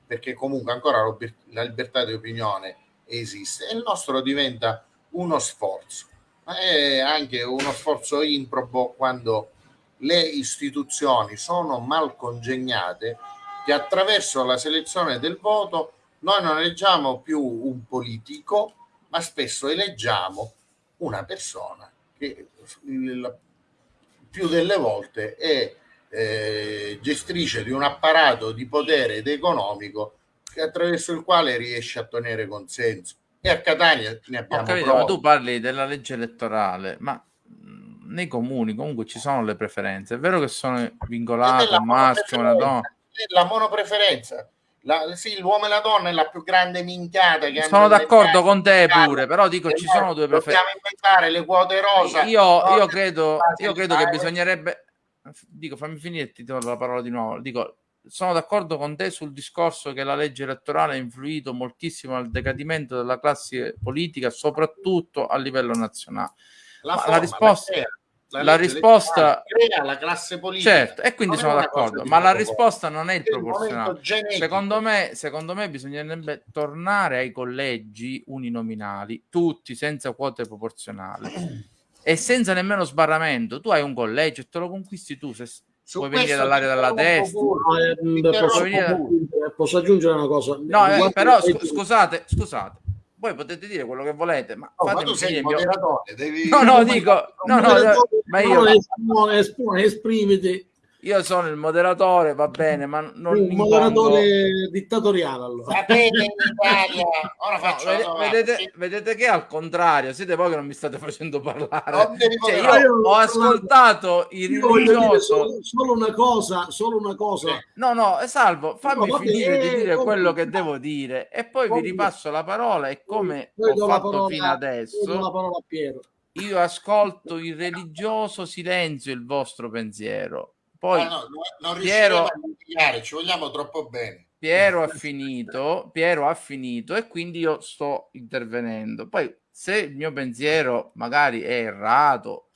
perché comunque ancora la libertà di opinione esiste e il nostro diventa uno sforzo, ma è anche uno sforzo improbo quando le istituzioni sono mal congegnate che attraverso la selezione del voto noi non eleggiamo più un politico, ma spesso eleggiamo una persona che più delle volte è eh, gestrice di un apparato di potere ed economico attraverso il quale riesce a ottenere consenso. E a Catania ne abbiamo Ho capito, ma tu parli della legge elettorale, ma nei comuni comunque ci sono le preferenze. È vero che sono vincolate un maschio, una donna. La monopreferenza. La, sì, l'uomo e la donna è la più grande minchiata che sono d'accordo con te pure però dico ci sono due preferenze dobbiamo inventare le quote rosa io, io credo, io credo che bisognerebbe dico fammi finire ti do la parola di nuovo dico sono d'accordo con te sul discorso che la legge elettorale ha influito moltissimo al decadimento della classe politica, soprattutto a livello nazionale. La, forma, la risposta, la, la risposta crea la classe politica. Certo, e quindi sono d'accordo, ma la risposta non è il proporzionale. Secondo me, secondo me bisognerebbe tornare ai collegi uninominali, tutti senza quote proporzionali. e senza nemmeno sbarramento, tu hai un collegio e te lo conquisti tu. Se, su puoi venire dall'area della destra. Posso, venire... posso, aggiungere una cosa? No, eh, però sc- scusate, scusate. Voi potete dire quello che volete, ma, no, ma tu sei il devi... No, no, dico, no, no, ma io... Esprimiti. Io sono il moderatore, va bene, ma non un moderatore dittatoriale allora. Va bene in Italia, ora faccio no, vedete, vedete, vedete, che al contrario, siete voi che non mi state facendo parlare. Cioè, io, io ho ascoltato il religioso. Solo, solo, una cosa, solo una cosa. No, no, salvo, fammi no, finire di dire quello che devo dire e poi vi ripasso la parola e come ho fatto parola, fino adesso. La parola a Piero io ascolto il religioso silenzio il vostro pensiero. Poi no, no, non Piero, a ci vogliamo troppo bene. Piero ha finito, Piero ha finito e quindi io sto intervenendo. Poi se il mio pensiero magari è errato,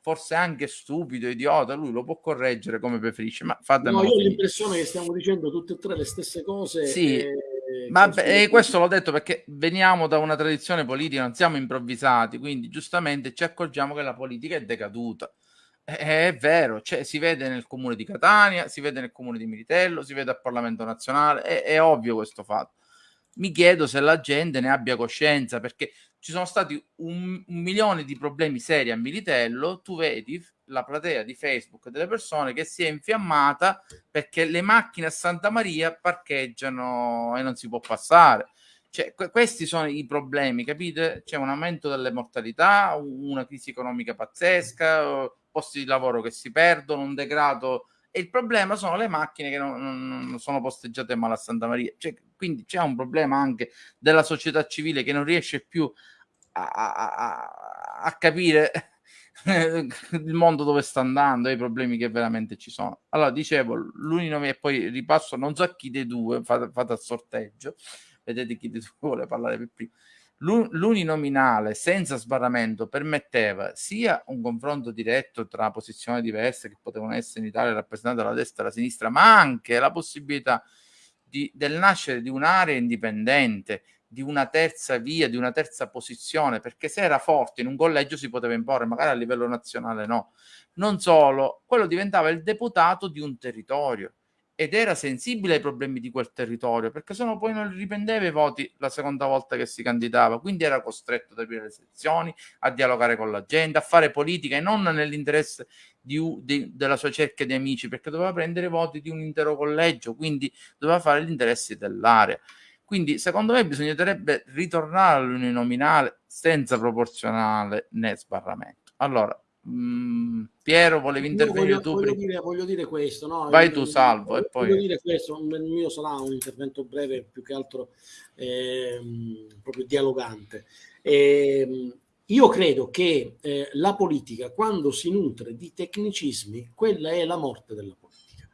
forse anche stupido, idiota, lui lo può correggere come preferisce, ma fatemi No, io ho l'impressione che stiamo dicendo tutte e tre le stesse cose. Sì. E ma beh, e questo l'ho detto perché veniamo da una tradizione politica, non siamo improvvisati, quindi giustamente ci accorgiamo che la politica è decaduta. È vero, cioè, si vede nel comune di Catania, si vede nel comune di Militello, si vede al Parlamento nazionale, è, è ovvio questo fatto. Mi chiedo se la gente ne abbia coscienza perché ci sono stati un, un milione di problemi seri a Militello, tu vedi la platea di Facebook delle persone che si è infiammata perché le macchine a Santa Maria parcheggiano e non si può passare. Cioè, que- questi sono i problemi, capite? C'è un aumento delle mortalità, una crisi economica pazzesca, posti di lavoro che si perdono, un degrado. E il problema sono le macchine che non, non sono posteggiate male a Santa Maria. Cioè, quindi c'è un problema anche della società civile che non riesce più a, a, a, a capire [laughs] il mondo dove sta andando e i problemi che veramente ci sono. Allora, dicevo, l'unico e poi ripasso, non so chi dei due, fate, fate al sorteggio, vedete chi dei due [laughs] vuole parlare per primo. L'uninominale senza sbarramento permetteva sia un confronto diretto tra posizioni diverse che potevano essere in Italia rappresentate dalla destra e dalla sinistra, ma anche la possibilità di, del nascere di un'area indipendente di una terza via, di una terza posizione, perché se era forte in un collegio si poteva imporre, magari a livello nazionale no. Non solo, quello diventava il deputato di un territorio ed era sensibile ai problemi di quel territorio, perché se no poi non riprendeva i voti la seconda volta che si candidava, quindi era costretto ad aprire le sezioni, a dialogare con la gente, a fare politica e non nell'interesse di, di, della sua cerchia di amici, perché doveva prendere i voti di un intero collegio, quindi doveva fare gli interessi dell'area. Quindi, secondo me, bisognerebbe ritornare all'uninominale senza proporzionale né sbarramento. Allora, mh, mm, Piero, volevi intervenire voglio, tu? Voglio dire, voglio dire, questo, no? Vai tu, Salvo, voglio, e poi... Voglio dire questo, il mio sarà un intervento breve, più che altro eh, proprio dialogante. Eh, io credo che eh, la politica, quando si nutre di tecnicismi, quella è la morte della politica.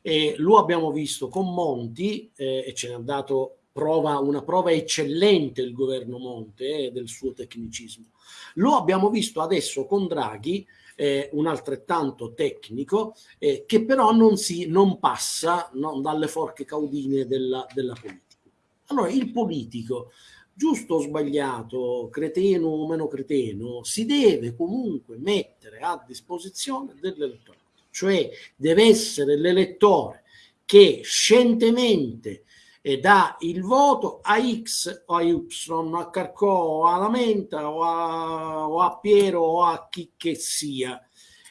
E lo abbiamo visto con Monti, eh, e ce ne ha dato prova, una prova eccellente il governo Monte eh, del suo tecnicismo. Lo abbiamo visto adesso con Draghi, eh, un altrettanto tecnico, eh, che però non, si, non passa no, dalle forche caudine della, della politica. Allora, il politico, giusto o sbagliato, creteno o meno creteno, si deve comunque mettere a disposizione dell'elettore, cioè deve essere l'elettore che scientemente e dà il voto a X o a Y, a Carcò o a Lamenta o a, o a Piero o a chi che sia.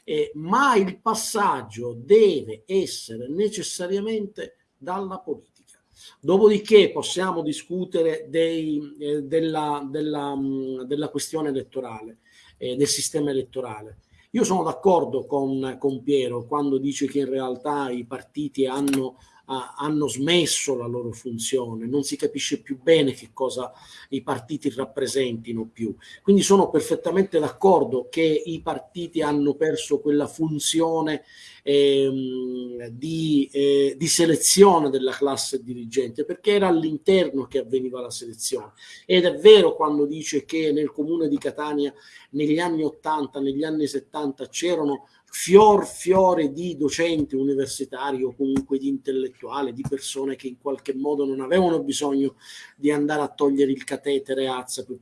Eh, ma il passaggio deve essere necessariamente dalla politica. Dopodiché possiamo discutere dei, eh, della, della, mm, della, questione elettorale, eh, del sistema elettorale. Io sono d'accordo con, con Piero quando dice che in realtà i partiti hanno hanno smesso la loro funzione, non si capisce più bene che cosa i partiti rappresentino più. Quindi sono perfettamente d'accordo che i partiti hanno perso quella funzione ehm, di, eh, di, selezione della classe dirigente, perché era all'interno che avveniva la selezione. Ed è vero quando dice che nel comune di Catania negli anni 80, negli anni 70 c'erano fior fiore di docenti universitari o comunque di intellettuali, di persone che in qualche modo non avevano bisogno di andare a togliere il catetere azza per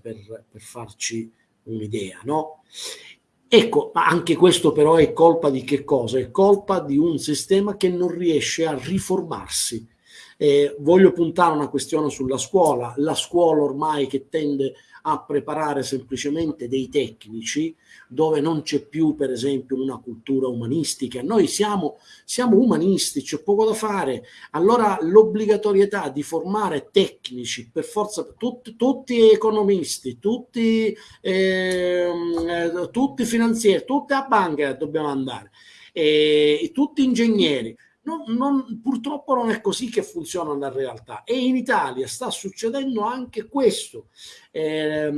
per, per farci un'idea, no? Ecco, ma anche questo però è colpa di che cosa? È colpa di un sistema che non riesce a riformarsi Eh, voglio puntare una questione sulla scuola, la scuola ormai che tende a preparare semplicemente dei tecnici dove non c'è più per esempio una cultura umanistica. Noi siamo, siamo umanisti, c'è poco da fare. Allora l'obbligatorietà di formare tecnici, per forza, tutti, tutti economisti, tutti, eh, tutti finanzieri, tutte a banca dobbiamo andare, eh, tutti ingegneri non, non, purtroppo non è così che funziona la realtà e in Italia sta succedendo anche questo. Eh,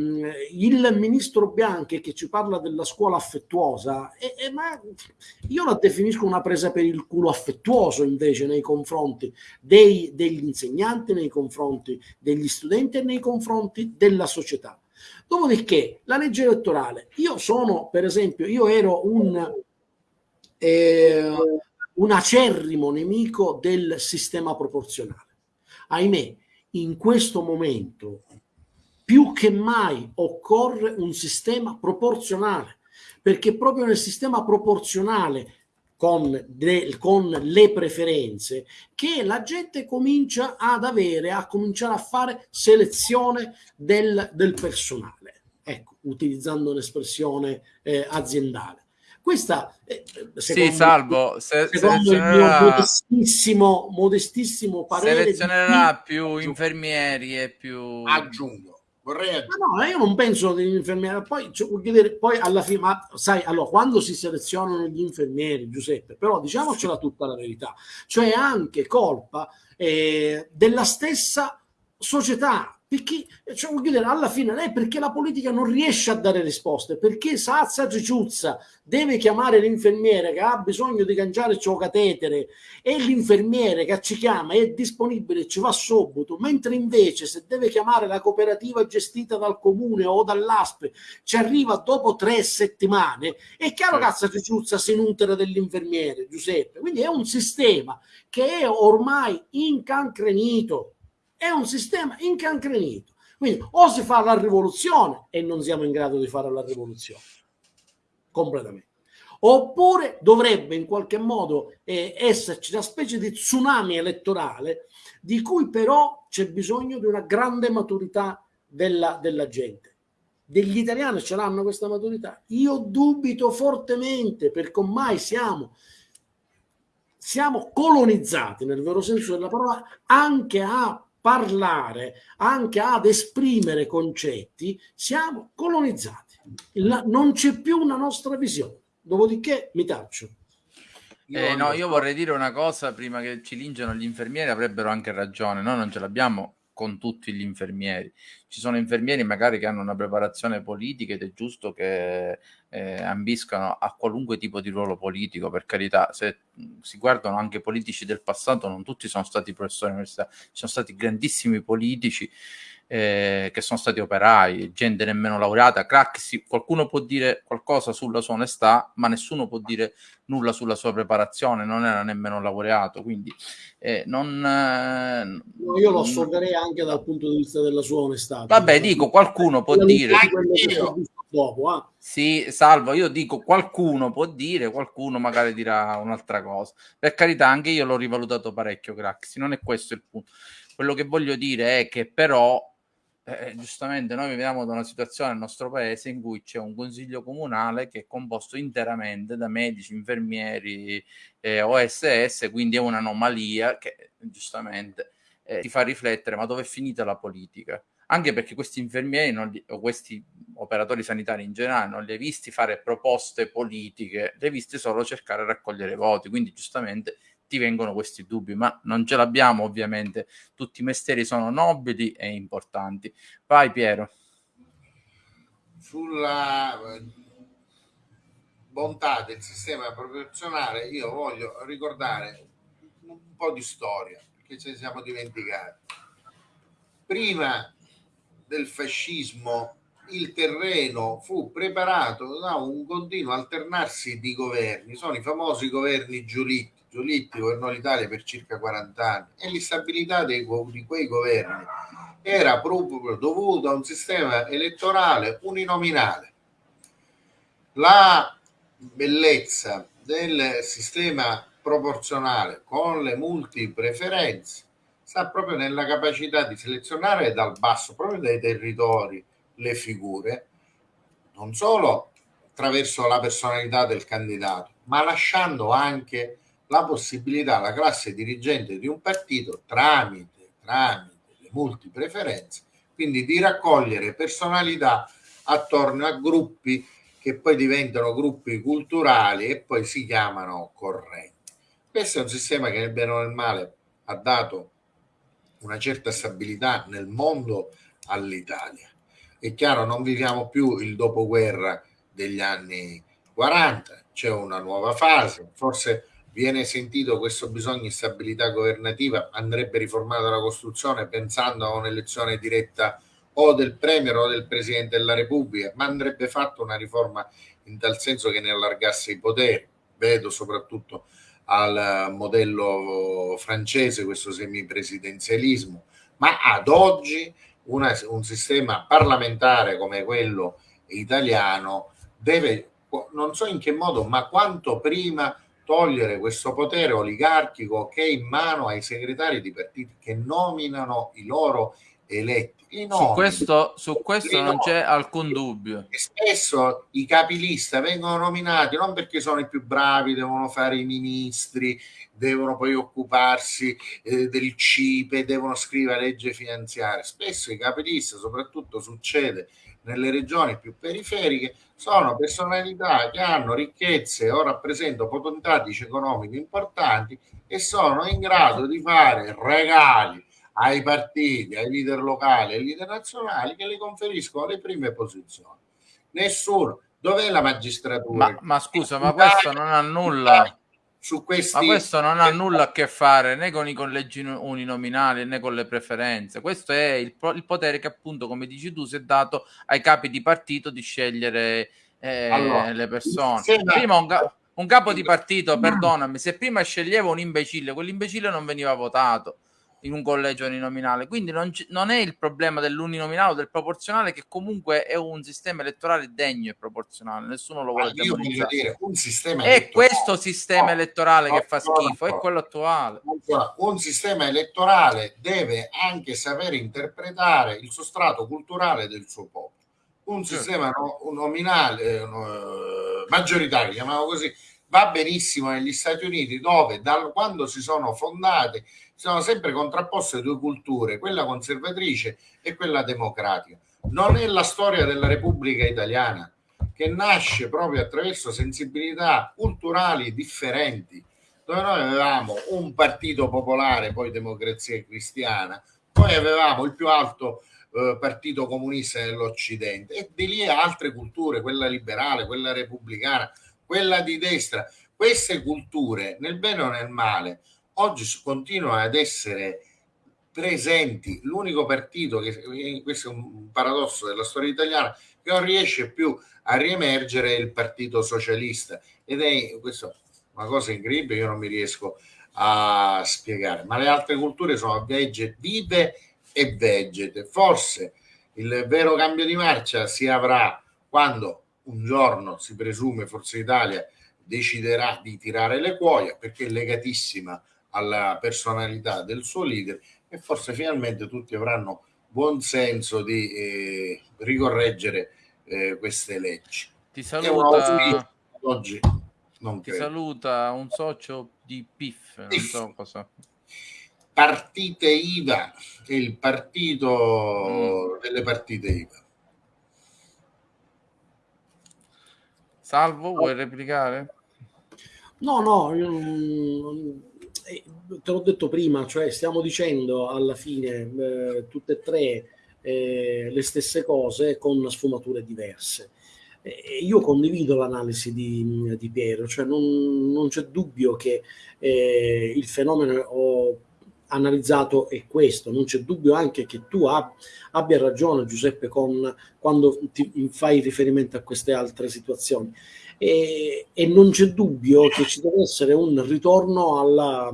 il ministro Bianchi che ci parla della scuola affettuosa, eh, eh, ma io la definisco una presa per il culo affettuoso invece nei confronti dei, degli insegnanti, nei confronti degli studenti e nei confronti della società. Dopodiché la legge elettorale, io sono per esempio, io ero un... Eh, un acerrimo nemico del sistema proporzionale. Ahimè, in questo momento più che mai occorre un sistema proporzionale, perché proprio nel sistema proporzionale con, de, con, le preferenze che la gente comincia ad avere, a cominciare a fare selezione del, del personale, ecco, utilizzando un'espressione eh, aziendale. Questa, eh, sì, salvo, se, secondo il mio modestissimo, modestissimo parere, selezionerà di... più infermieri e più aggiungo. Vorrei aggiungere. no, io non penso degli infermieri. Poi, cioè, poi alla fine, ma sai, allora, quando si selezionano gli infermieri, Giuseppe, però diciamocela tutta la verità, cioè anche colpa eh, della stessa società perché, cioè, voglio dire, alla fine è perché la politica non riesce a dare risposte, perché Sazza Cicciuzza deve chiamare l'infermiere che ha bisogno di cangiare il suo catetere e l'infermiere che ci chiama è disponibile e ci va subito, mentre invece se deve chiamare la cooperativa gestita dal comune o dall'ASPE ci arriva dopo tre settimane, è chiaro che Sazza Cicciuzza si nutre dell'infermiere, Giuseppe. Quindi è un sistema che è ormai incancrenito è un sistema incancrenito. Quindi o si fa la rivoluzione e non siamo in grado di fare la rivoluzione completamente. Oppure dovrebbe in qualche modo eh, esserci una specie di tsunami elettorale di cui però c'è bisogno di una grande maturità della, della gente. Degli italiani ce l'hanno questa maturità? Io dubito fortemente perché ormai siamo siamo colonizzati nel vero senso della parola anche a parlare, anche ad esprimere concetti, siamo colonizzati. La, non c'è più una nostra visione. Dopodiché mi taccio. Eh, no, io vorrei dire una cosa prima che ci lingiano gli infermieri, avrebbero anche ragione. Noi non ce l'abbiamo con tutti gli infermieri. Ci sono infermieri magari che hanno una preparazione politica ed è giusto che eh, ambiscano a qualunque tipo di ruolo politico, per carità. Se si guardano anche politici del passato, non tutti sono stati professori all'università, ci sono stati grandissimi politici eh, che sono stati operai, gente nemmeno laureata, crack, sì, qualcuno può dire qualcosa sulla sua onestà, ma nessuno può dire nulla sulla sua preparazione, non era nemmeno laureato, quindi eh, non... Eh, io lo assolverei anche dal punto di vista della sua onestà. Vabbè, dico, qualcuno può dire... Dopo, eh. Sì, salvo, io dico qualcuno può dire, qualcuno magari dirà un'altra cosa. Per carità, anche io l'ho rivalutato parecchio, Craxi, non è questo il punto. Quello che voglio dire è che però eh, eh, giustamente noi viviamo da una situazione nel nostro paese in cui c'è un consiglio comunale che è composto interamente da medici, infermieri, eh, OSS, quindi è un'anomalia che giustamente eh, ti fa riflettere ma dove è finita la politica? Anche perché questi infermieri li, o questi operatori sanitari in generale non li hai visti fare proposte politiche, li hai visti solo cercare di raccogliere voti, quindi giustamente ti vengono questi dubbi, ma non ce l'abbiamo ovviamente, tutti i mestieri sono nobili e importanti. Vai Piero. Sulla eh, bontà del sistema proporzionale io voglio ricordare un po' di storia, che ce ne siamo dimenticati. Prima del fascismo il terreno fu preparato da un continuo alternarsi di governi, sono i famosi governi Giulitti Giolitti governò l'Italia per circa 40 anni e l'instabilità dei, di quei governi era proprio dovuta a un sistema elettorale uninominale. La bellezza del sistema proporzionale con le multipreferenze sta proprio nella capacità di selezionare dal basso, proprio dai territori, le figure, non solo attraverso la personalità del candidato, ma lasciando anche la possibilità alla classe dirigente di un partito tramite, tramite le multipreferenze, quindi di raccogliere personalità attorno a gruppi che poi diventano gruppi culturali e poi si chiamano correnti. Questo è un sistema che nel bene o nel male ha dato una certa stabilità nel mondo all'Italia. È chiaro, non viviamo più il dopoguerra degli anni 40, c'è una nuova fase, forse viene sentito questo bisogno di stabilità governativa, andrebbe riformata la Costituzione pensando a un'elezione diretta o del Premier o del Presidente della Repubblica, ma andrebbe fatta una riforma in tal senso che ne allargasse i poteri. Vedo soprattutto al modello francese questo semipresidenzialismo, ma ad oggi una, un sistema parlamentare come quello italiano deve, non so in che modo, ma quanto prima togliere questo potere oligarchico che è in mano ai segretari di partiti che nominano i loro eletti. Su questo, su questo non c'è alcun dubbio. E spesso i capilista vengono nominati non perché sono i più bravi, devono fare i ministri, devono poi occuparsi eh, del CIPE, devono scrivere legge finanziaria. Spesso i capilista, soprattutto succede nelle regioni più periferiche, sono personalità che hanno ricchezze o rappresentano potentatici economiche importanti e sono in grado di fare regali ai partiti, ai leader locali, ai leader nazionali che le conferiscono le prime posizioni. Nessuno. Dov'è la magistratura? Ma, ma scusa, ma questo non ha nulla su questi... Ma questo non ha nulla a che fare né con i collegi uninominali né con le preferenze. Questo è il, il potere che appunto, come dici tu, si è dato ai capi di partito di scegliere eh, allora, le persone. Prima un, un capo di partito, perdonami, se prima sceglieva un imbecille, quell'imbecille non veniva votato in un collegio uninominale. Quindi non, c- non è il problema dell'uninominale o del proporzionale, che comunque è un sistema elettorale degno e proporzionale. Nessuno lo vuole io voglio dire, un sistema È questo sistema elettorale no, che fa schifo, no, è quello attuale. Un sistema elettorale deve anche sapere interpretare il sostrato culturale del suo popolo. Un certo. sistema no, nominale, no, maggioritario, chiamiamolo così, va benissimo negli Stati Uniti dove da quando si sono fondate sono sempre contrapposte due culture, quella conservatrice e quella democratica. Non è la storia della Repubblica Italiana che nasce proprio attraverso sensibilità culturali differenti, dove noi avevamo un partito popolare, poi democrazia cristiana, poi avevamo il più alto eh, partito comunista dell'Occidente e di lì altre culture, quella liberale, quella repubblicana, quella di destra. Queste culture, nel bene o nel male, oggi continuano ad essere presenti. L'unico partito, che questo è un paradosso della storia italiana, che non riesce più a riemergere è il Partito Socialista. Ed è questo una cosa incredibile, io non mi riesco a spiegare. Ma le altre culture sono vegge, vive e vegete. Forse il vero cambio di marcia si avrà quando un giorno si presume Forza Italia deciderà di tirare le cuoia perché è legatissima alla personalità del suo leader e forse finalmente tutti avranno buon senso di eh, ricorreggere eh, queste leggi. Ti saluta oggi non ti saluta un socio di PIF, non PIF. so cosa. Partite IVA, è il partito mm. delle partite IVA. Salvo, vuoi replicare? No, no, io eh, te l'ho detto prima, cioè stiamo dicendo alla fine eh, tutte e tre eh, le stesse cose con sfumature diverse. Eh, io condivido l'analisi di, di Piero, cioè non, non c'è dubbio che eh, il fenomeno ho analizzato è questo, non c'è dubbio anche che tu ab- abbia ragione Giuseppe con, quando ti fai riferimento a queste altre situazioni e, e non c'è dubbio che ci deve essere un ritorno alla,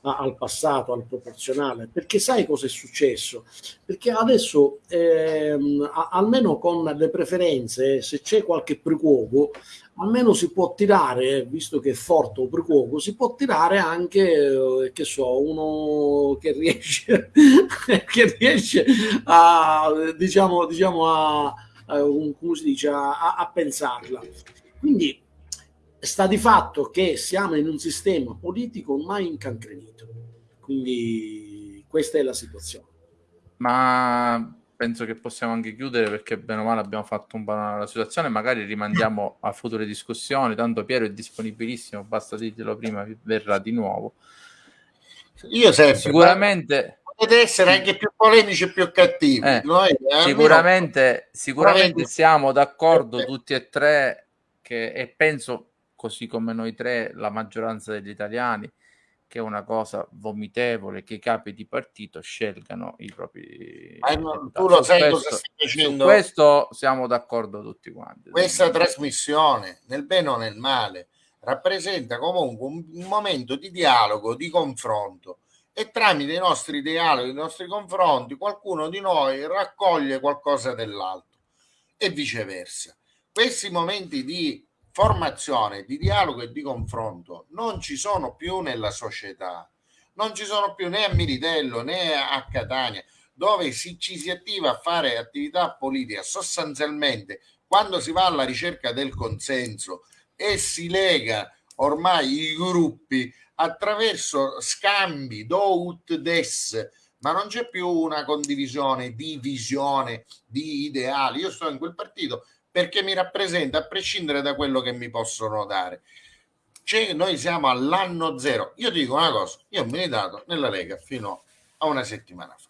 al passato, al proporzionale, perché sai cosa è successo? Perché adesso, ehm, a, almeno con le preferenze, se c'è qualche precuoco, almeno si può tirare, visto che è forte o precuoco, si può tirare anche, eh, che so, uno che riesce, [laughs] che riesce a, diciamo, diciamo a, a come si dice, a, a pensarla. Quindi sta di fatto che siamo in un sistema politico ormai incancrenito. Quindi questa è la situazione. Ma penso che possiamo anche chiudere perché bene o male abbiamo fatto un po' la situazione, magari rimandiamo a future discussioni, tanto Piero è disponibilissimo, basta dirglielo prima, verrà di nuovo. Io sempre, sicuramente potete essere anche più polemici e più cattivi. Eh, Noi, sicuramente, sicuramente siamo d'accordo tutti e tre che, e penso così come noi tre, la maggioranza degli italiani, che è una cosa vomitevole che i capi di partito scelgano i propri Ma non, tu lo sai questo, cosa stai facendo? Su questo siamo d'accordo tutti quanti. Questa trasmissione, nel bene o nel male, rappresenta comunque un, un momento di dialogo, di confronto e tramite i nostri dialoghi, i nostri confronti, qualcuno di noi raccoglie qualcosa dell'altro e viceversa. Questi momenti di formazione, di dialogo e di confronto non ci sono più nella società, non ci sono più né a Militello né a Catania, dove si, ci si attiva a fare attività politica sostanzialmente quando si va alla ricerca del consenso e si lega ormai i gruppi attraverso scambi do ut des ma non c'è più una condivisione di visione di ideali. Io sto in quel partito perché mi rappresenta a prescindere da quello che mi possono dare. Cioè, noi siamo all'anno zero. Io dico una cosa, io ho militato nella Lega fino a una settimana fa,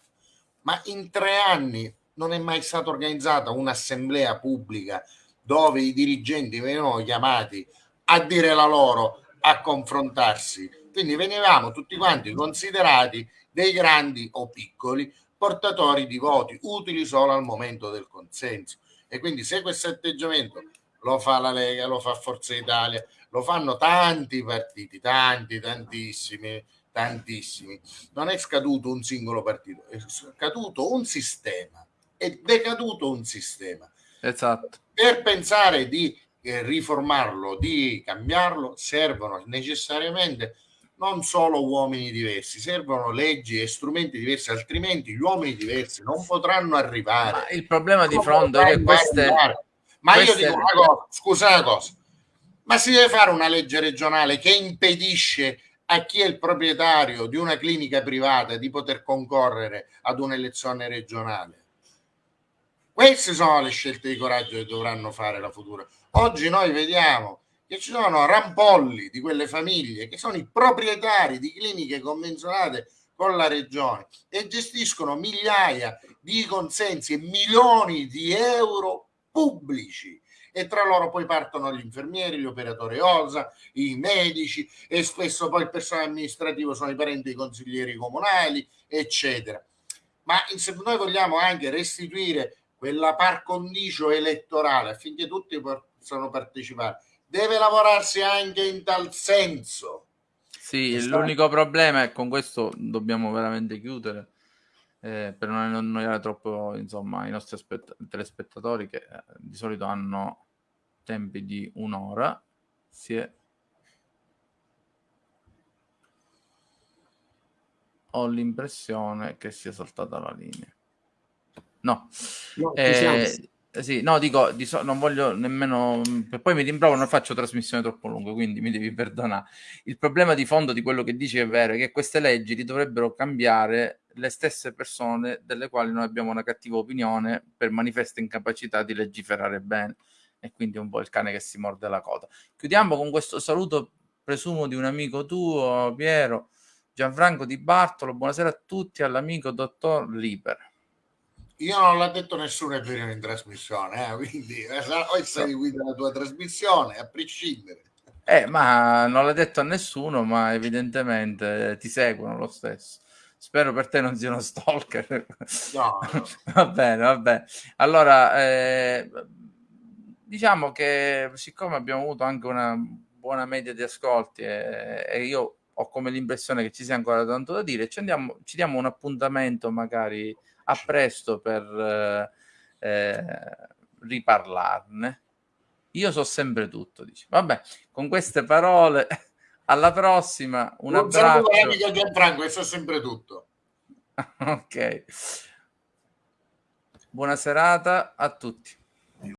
ma in tre anni non è mai stata organizzata un'assemblea pubblica dove i dirigenti venivano chiamati a dire la loro, a confrontarsi. Quindi venivamo tutti quanti considerati dei grandi o piccoli portatori di voti utili solo al momento del consenso. E quindi se questo atteggiamento lo fa la Lega, lo fa Forza Italia, lo fanno tanti partiti, tanti, tantissimi, tantissimi. Non è scaduto un singolo partito, è scaduto un sistema, è decaduto un sistema. Esatto. Per pensare di eh, riformarlo, di cambiarlo, servono necessariamente non solo uomini diversi, servono leggi e strumenti diversi, altrimenti gli uomini diversi non potranno arrivare. Ma il problema di fronte è che queste... Ma queste... io dico una cosa, scusa una cosa, ma si deve fare una legge regionale che impedisce a chi è il proprietario di una clinica privata di poter concorrere ad un'elezione regionale. Queste sono le scelte di coraggio che dovranno fare la futura. Oggi noi vediamo che ci sono rampolli di quelle famiglie che sono i proprietari di cliniche convenzionate con la regione e gestiscono migliaia di consensi e milioni di euro pubblici e tra loro poi partono gli infermieri, gli operatori OSA, i medici e spesso poi il personale amministrativo sono i parenti dei consiglieri comunali, eccetera. Ma se noi vogliamo anche restituire quella par condicio elettorale affinché tutti possano partecipare, deve lavorarsi anche in tal senso. Sì, Sta... l'unico problema è con questo dobbiamo veramente chiudere eh, per non annoiare troppo insomma, i nostri aspett- telespettatori che eh, di solito hanno tempi di un'ora. Si è... Ho l'impressione che sia saltata la linea. No, no eh, sì, no, dico, di so- non voglio nemmeno... Poi mi rimprovo, non faccio trasmissione troppo lunga, quindi mi devi [laughs] perdonare. Il problema di fondo di quello che dici è vero, è che queste leggi li dovrebbero cambiare le stesse persone delle quali noi abbiamo una cattiva opinione per manifesta incapacità di legiferare bene. E quindi è un po' il cane che si morde la coda. Chiudiamo con questo saluto, presumo, di un amico tuo, Piero, Gianfranco Di Bartolo. Buonasera a tutti, all'amico dottor Liber io non l'ha detto nessuno è venuto in trasmissione, eh, quindi eh, o guida la tua trasmissione, a prescindere. Eh, ma non l'ha detto a nessuno, ma evidentemente ti seguono lo stesso. Spero per te non sia uno stalker. No, no. [laughs] va bene, va bene. Allora, eh, diciamo che siccome abbiamo avuto anche una buona media di ascolti e, e io ho come l'impressione che ci sia ancora tanto da dire, ci, andiamo, ci diamo un appuntamento magari a presto per eh, eh, riparlarne. Io so sempre tutto, dice. Vabbè, con queste parole, [laughs] alla prossima. Un, un abbraccio. amico Gianfranco, so sempre tutto. [laughs] ok. Buona serata a tutti.